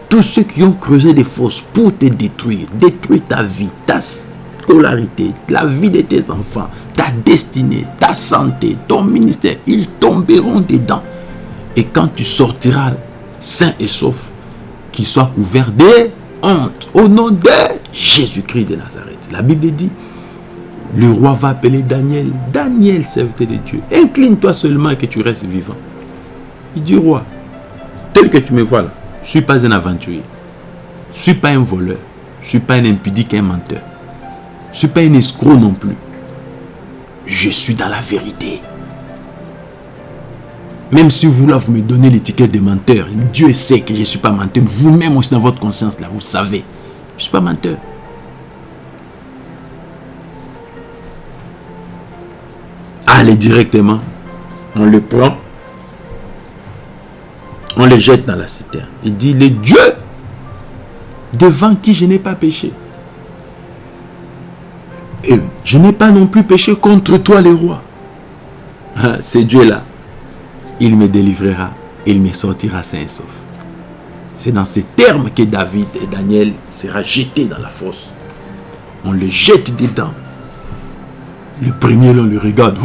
Tous ceux qui ont creusé des fosses pour te détruire, détruire ta vie, ta scolarité, la vie de tes enfants, ta destinée, ta santé, ton ministère, ils tomberont dedans. Et quand tu sortiras sain et sauf, qu'ils soient couverts de honte au nom de Jésus-Christ de Nazareth. La Bible dit, le roi va appeler Daniel, Daniel, serviteur de Dieu, incline-toi seulement et que tu restes vivant. Il dit, roi, tel que tu me vois là, je ne suis pas un aventurier. Je ne suis pas un voleur. Je ne suis pas un impudique, un menteur. Je ne suis pas un escroc non plus. Je suis dans la vérité. Même si vous là, vous me donnez l'étiquette de menteur, Dieu sait que je ne suis pas menteur. Vous-même aussi dans votre conscience là, vous savez. Je ne suis pas menteur. Allez directement. On le prend on les jette dans la citerne. Il dit, les dieux devant qui je n'ai pas péché. Et je n'ai pas non plus péché contre toi, les rois. Ah, c'est Dieu-là. Il me délivrera. Il me sortira sain et sauf. C'est dans ces termes que David et Daniel sera jetés dans la fosse. On les jette dedans. Le premier, on le regarde.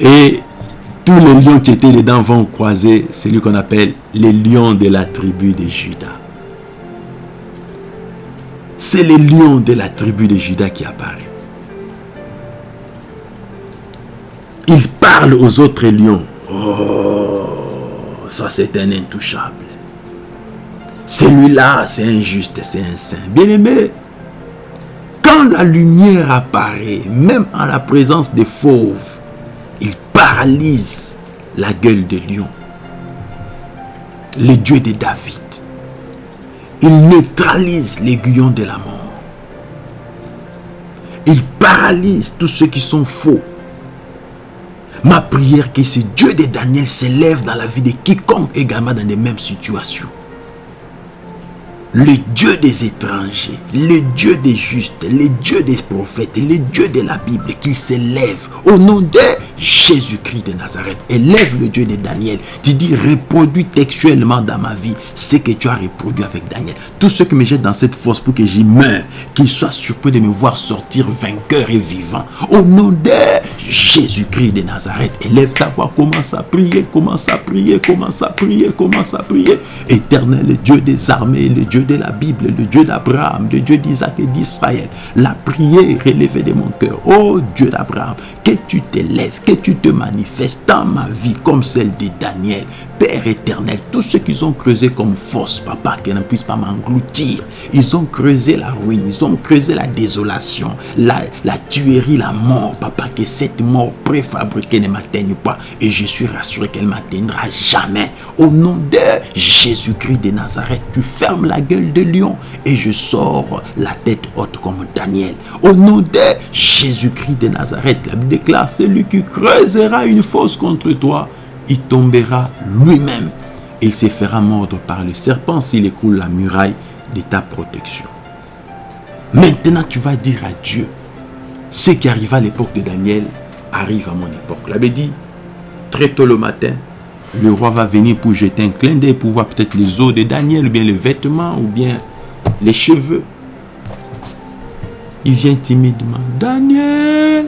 Et tous les lions qui étaient dedans vont croiser celui qu'on appelle les lions de la tribu de Judas. C'est les lions de la tribu de Judas qui apparaît. Aux autres lions. Oh, ça c'est un intouchable. Celui-là, c'est injuste, c'est un saint. Bien-aimé, quand la lumière apparaît, même en la présence des fauves, paralyse la gueule de lion. Le Dieu de David. Il neutralise l'aiguillon de la mort. Il paralyse tous ceux qui sont faux. Ma prière que ce Dieu de Daniel s'élève dans la vie de quiconque également dans les mêmes situations. Le Dieu des étrangers, le Dieu des justes, le Dieu des prophètes, le Dieu de la Bible, qu'il s'élève au nom de Jésus-Christ de Nazareth. Élève le Dieu de Daniel. Tu dis, reproduis textuellement dans ma vie ce que tu as reproduit avec Daniel. Tous ceux qui me jettent dans cette fosse pour que j'y meure, qu'ils soient surpris de me voir sortir vainqueur et vivant. Au nom de Jésus-Christ de Nazareth, élève ta voix, commence à prier, commence à prier, commence à prier, commence à prier. Éternel, Dieu des armées, le Dieu de la Bible, le Dieu d'Abraham, le Dieu d'Isaac et d'Israël. La prière élevée de mon cœur. Oh Dieu d'Abraham, que tu t'élèves, que tu te manifestes dans ma vie comme celle de Daniel. Père éternel, tous ceux qu'ils ont creusé comme force, papa, qu'ils ne puissent pas m'engloutir. Ils ont creusé la ruine, ils ont creusé la désolation, la, la tuerie, la mort, papa, que cette mort préfabriquée ne m'atteigne pas. Et je suis rassuré qu'elle m'atteindra jamais. Au nom de Jésus-Christ de Nazareth, tu fermes la gueule de lion et je sors la tête haute comme Daniel. Au nom de Jésus-Christ de Nazareth, la Bible déclare, celui qui creusera une fosse contre toi, il tombera lui-même. Il se fera mordre par le serpent s'il écroule la muraille de ta protection. Maintenant, tu vas dire à Dieu, ce qui arriva à l'époque de Daniel arrive à mon époque. L'avait dit, très tôt le matin, le roi va venir pour jeter un clin d'œil pour voir peut-être les os de Daniel, ou bien les vêtements, ou bien les cheveux. Il vient timidement. Daniel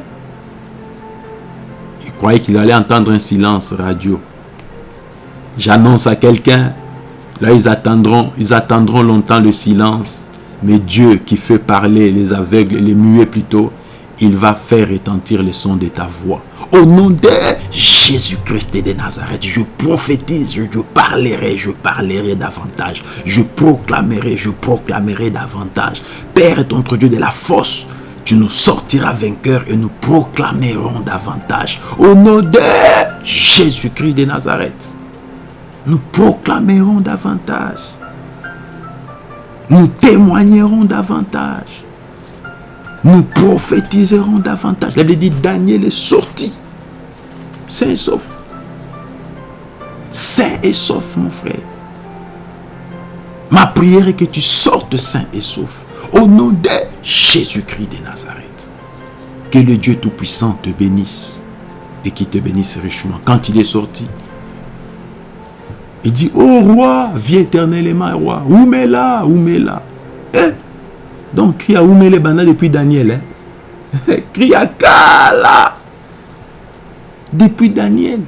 Il croyait qu'il allait entendre un silence radio. J'annonce à quelqu'un. Là, ils attendront, ils attendront longtemps le silence. Mais Dieu qui fait parler les aveugles, les muets plutôt, il va faire retentir le son de ta voix. Au nom de Jésus-Christ de Nazareth, je prophétise, je, parlerai, je parlerai davantage. Je proclamerai, je proclamerai davantage. Père notre Dieu de la force. Tu nous sortiras vainqueurs et nous proclamerons davantage. Au nom de Jésus-Christ de Nazareth, nous proclamerons davantage. Nous témoignerons davantage nous prophétiserons davantage. La Bible dit Daniel est sorti, sain et sauf. Saint et sauf, mon frère. Ma prière est que tu sortes sain et sauf. Au nom de Jésus-Christ de Nazareth. Que le Dieu Tout-Puissant te bénisse et qu'il te bénisse richement. Quand il est sorti, il dit, oh roi, viens éternellement, roi. Est là? Eh, donc, crie à Oumele Bana depuis Daniel. Hein? crie à Kala depuis Daniel.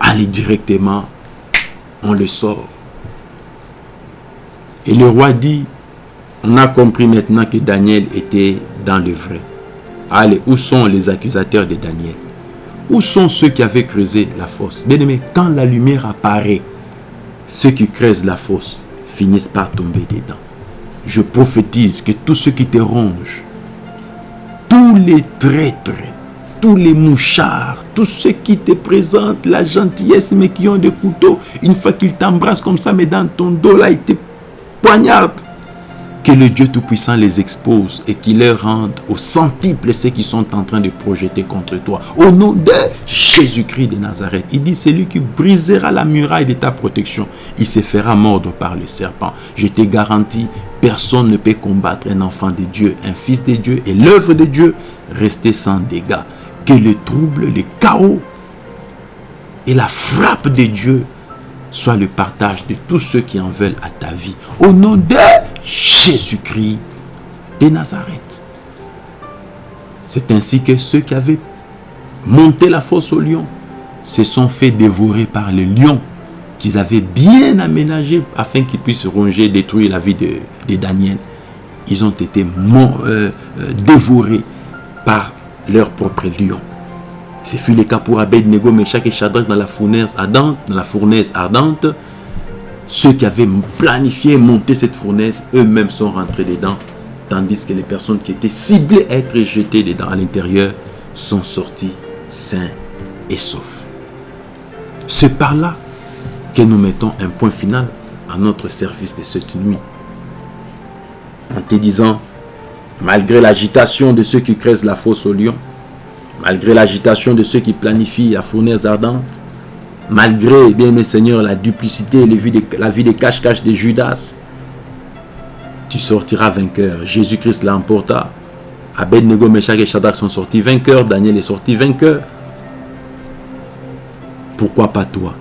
Allez directement, on le sort. Et le roi dit, on a compris maintenant que Daniel était dans le vrai. Allez, où sont les accusateurs de Daniel? Où sont ceux qui avaient creusé la fosse? Bien aimé, quand la lumière apparaît, ceux qui creusent la fosse finissent par tomber dedans je prophétise que tous ceux qui te rongent, tous les traîtres, tous les mouchards, tous ceux qui te présentent la gentillesse mais qui ont des couteaux, une fois qu'ils t'embrassent comme ça, mais dans ton dos là, ils te poignardent. Que le Dieu Tout-Puissant les expose et qu'il leur rende au centuple ceux qui sont en train de projeter contre toi. Au nom de Jésus-Christ de Nazareth. Il dit, c'est lui qui brisera la muraille de ta protection. Il se fera mordre par le serpent. Je te garantis, personne ne peut combattre un enfant de Dieu, un fils de Dieu et l'œuvre de Dieu rester sans dégâts. Que le trouble, le chaos et la frappe de Dieu soit le partage de tous ceux qui en veulent à ta vie. Au nom de Jésus-Christ de Nazareth. C'est ainsi que ceux qui avaient monté la fosse au lion se sont fait dévorer par le lion qu'ils avaient bien aménagé afin qu'ils puissent ronger, détruire la vie de, Daniel. Ils ont été euh, euh, dévorés par leur propre lion. Ce fut le cas pour Abednego, Meshach et Shadrach dans la fournaise ardente, dans la fournaise ardente. Ceux qui avaient planifié monter cette fournaise, eux-mêmes sont rentrés dedans. Tandis que les personnes qui étaient ciblées à être jetées dedans à l'intérieur sont sorties sains et saufs. C'est par là que nous mettons un point final à notre service de cette nuit. En te disant, malgré l'agitation de ceux qui creusent la fosse au lion, malgré l'agitation de ceux qui planifient la fournaise ardente, malgré, bien mes seigneurs, la duplicité et la vie des cache-cache de Judas, tu sortiras vainqueur. Jésus-Christ l'emporta. Abednego, Meshach et Shadrach sont sortis vainqueurs. Daniel est sorti vainqueur. Pourquoi pas toi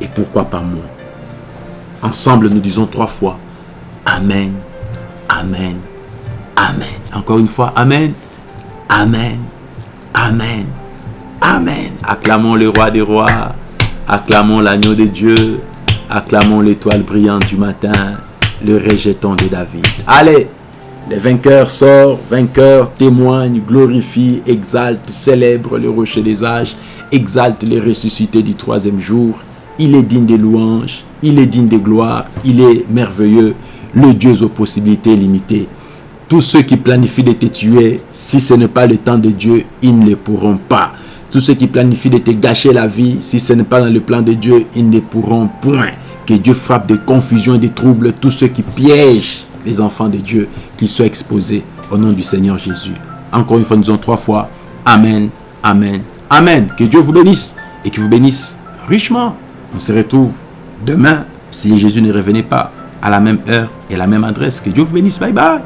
Et pourquoi pas moi? Ensemble, nous disons trois fois Amen, Amen, Amen. Encore une fois, Amen, Amen, Amen. Amen. Acclamons le roi des rois. Acclamons l'agneau de Dieu. Acclamons l'étoile brillante du matin. Le rejeton de David. Allez, Les vainqueurs sortent, vainqueurs témoignent, glorifient, exaltent, célèbrent le rocher des âges, exaltent les ressuscités du troisième jour. Il est digne des louanges, il est digne des gloires, il est merveilleux, le Dieu aux possibilités limitées. Tous ceux qui planifient de te tuer, si ce n'est pas le temps de Dieu, ils ne le pourront pas. Tous ceux qui planifient de te gâcher la vie, si ce n'est pas dans le plan de Dieu, ils ne pourront point. Que Dieu frappe de confusion et de troubles tous ceux qui piègent les enfants de Dieu, qu'ils soient exposés au nom du Seigneur Jésus. Encore une fois, nous disons trois fois, Amen, Amen, Amen. Que Dieu vous bénisse et qu'il vous bénisse richement. On se retrouve demain, si Jésus ne revenait pas, à la même heure et à la même adresse. Que Dieu vous bénisse. Bye bye.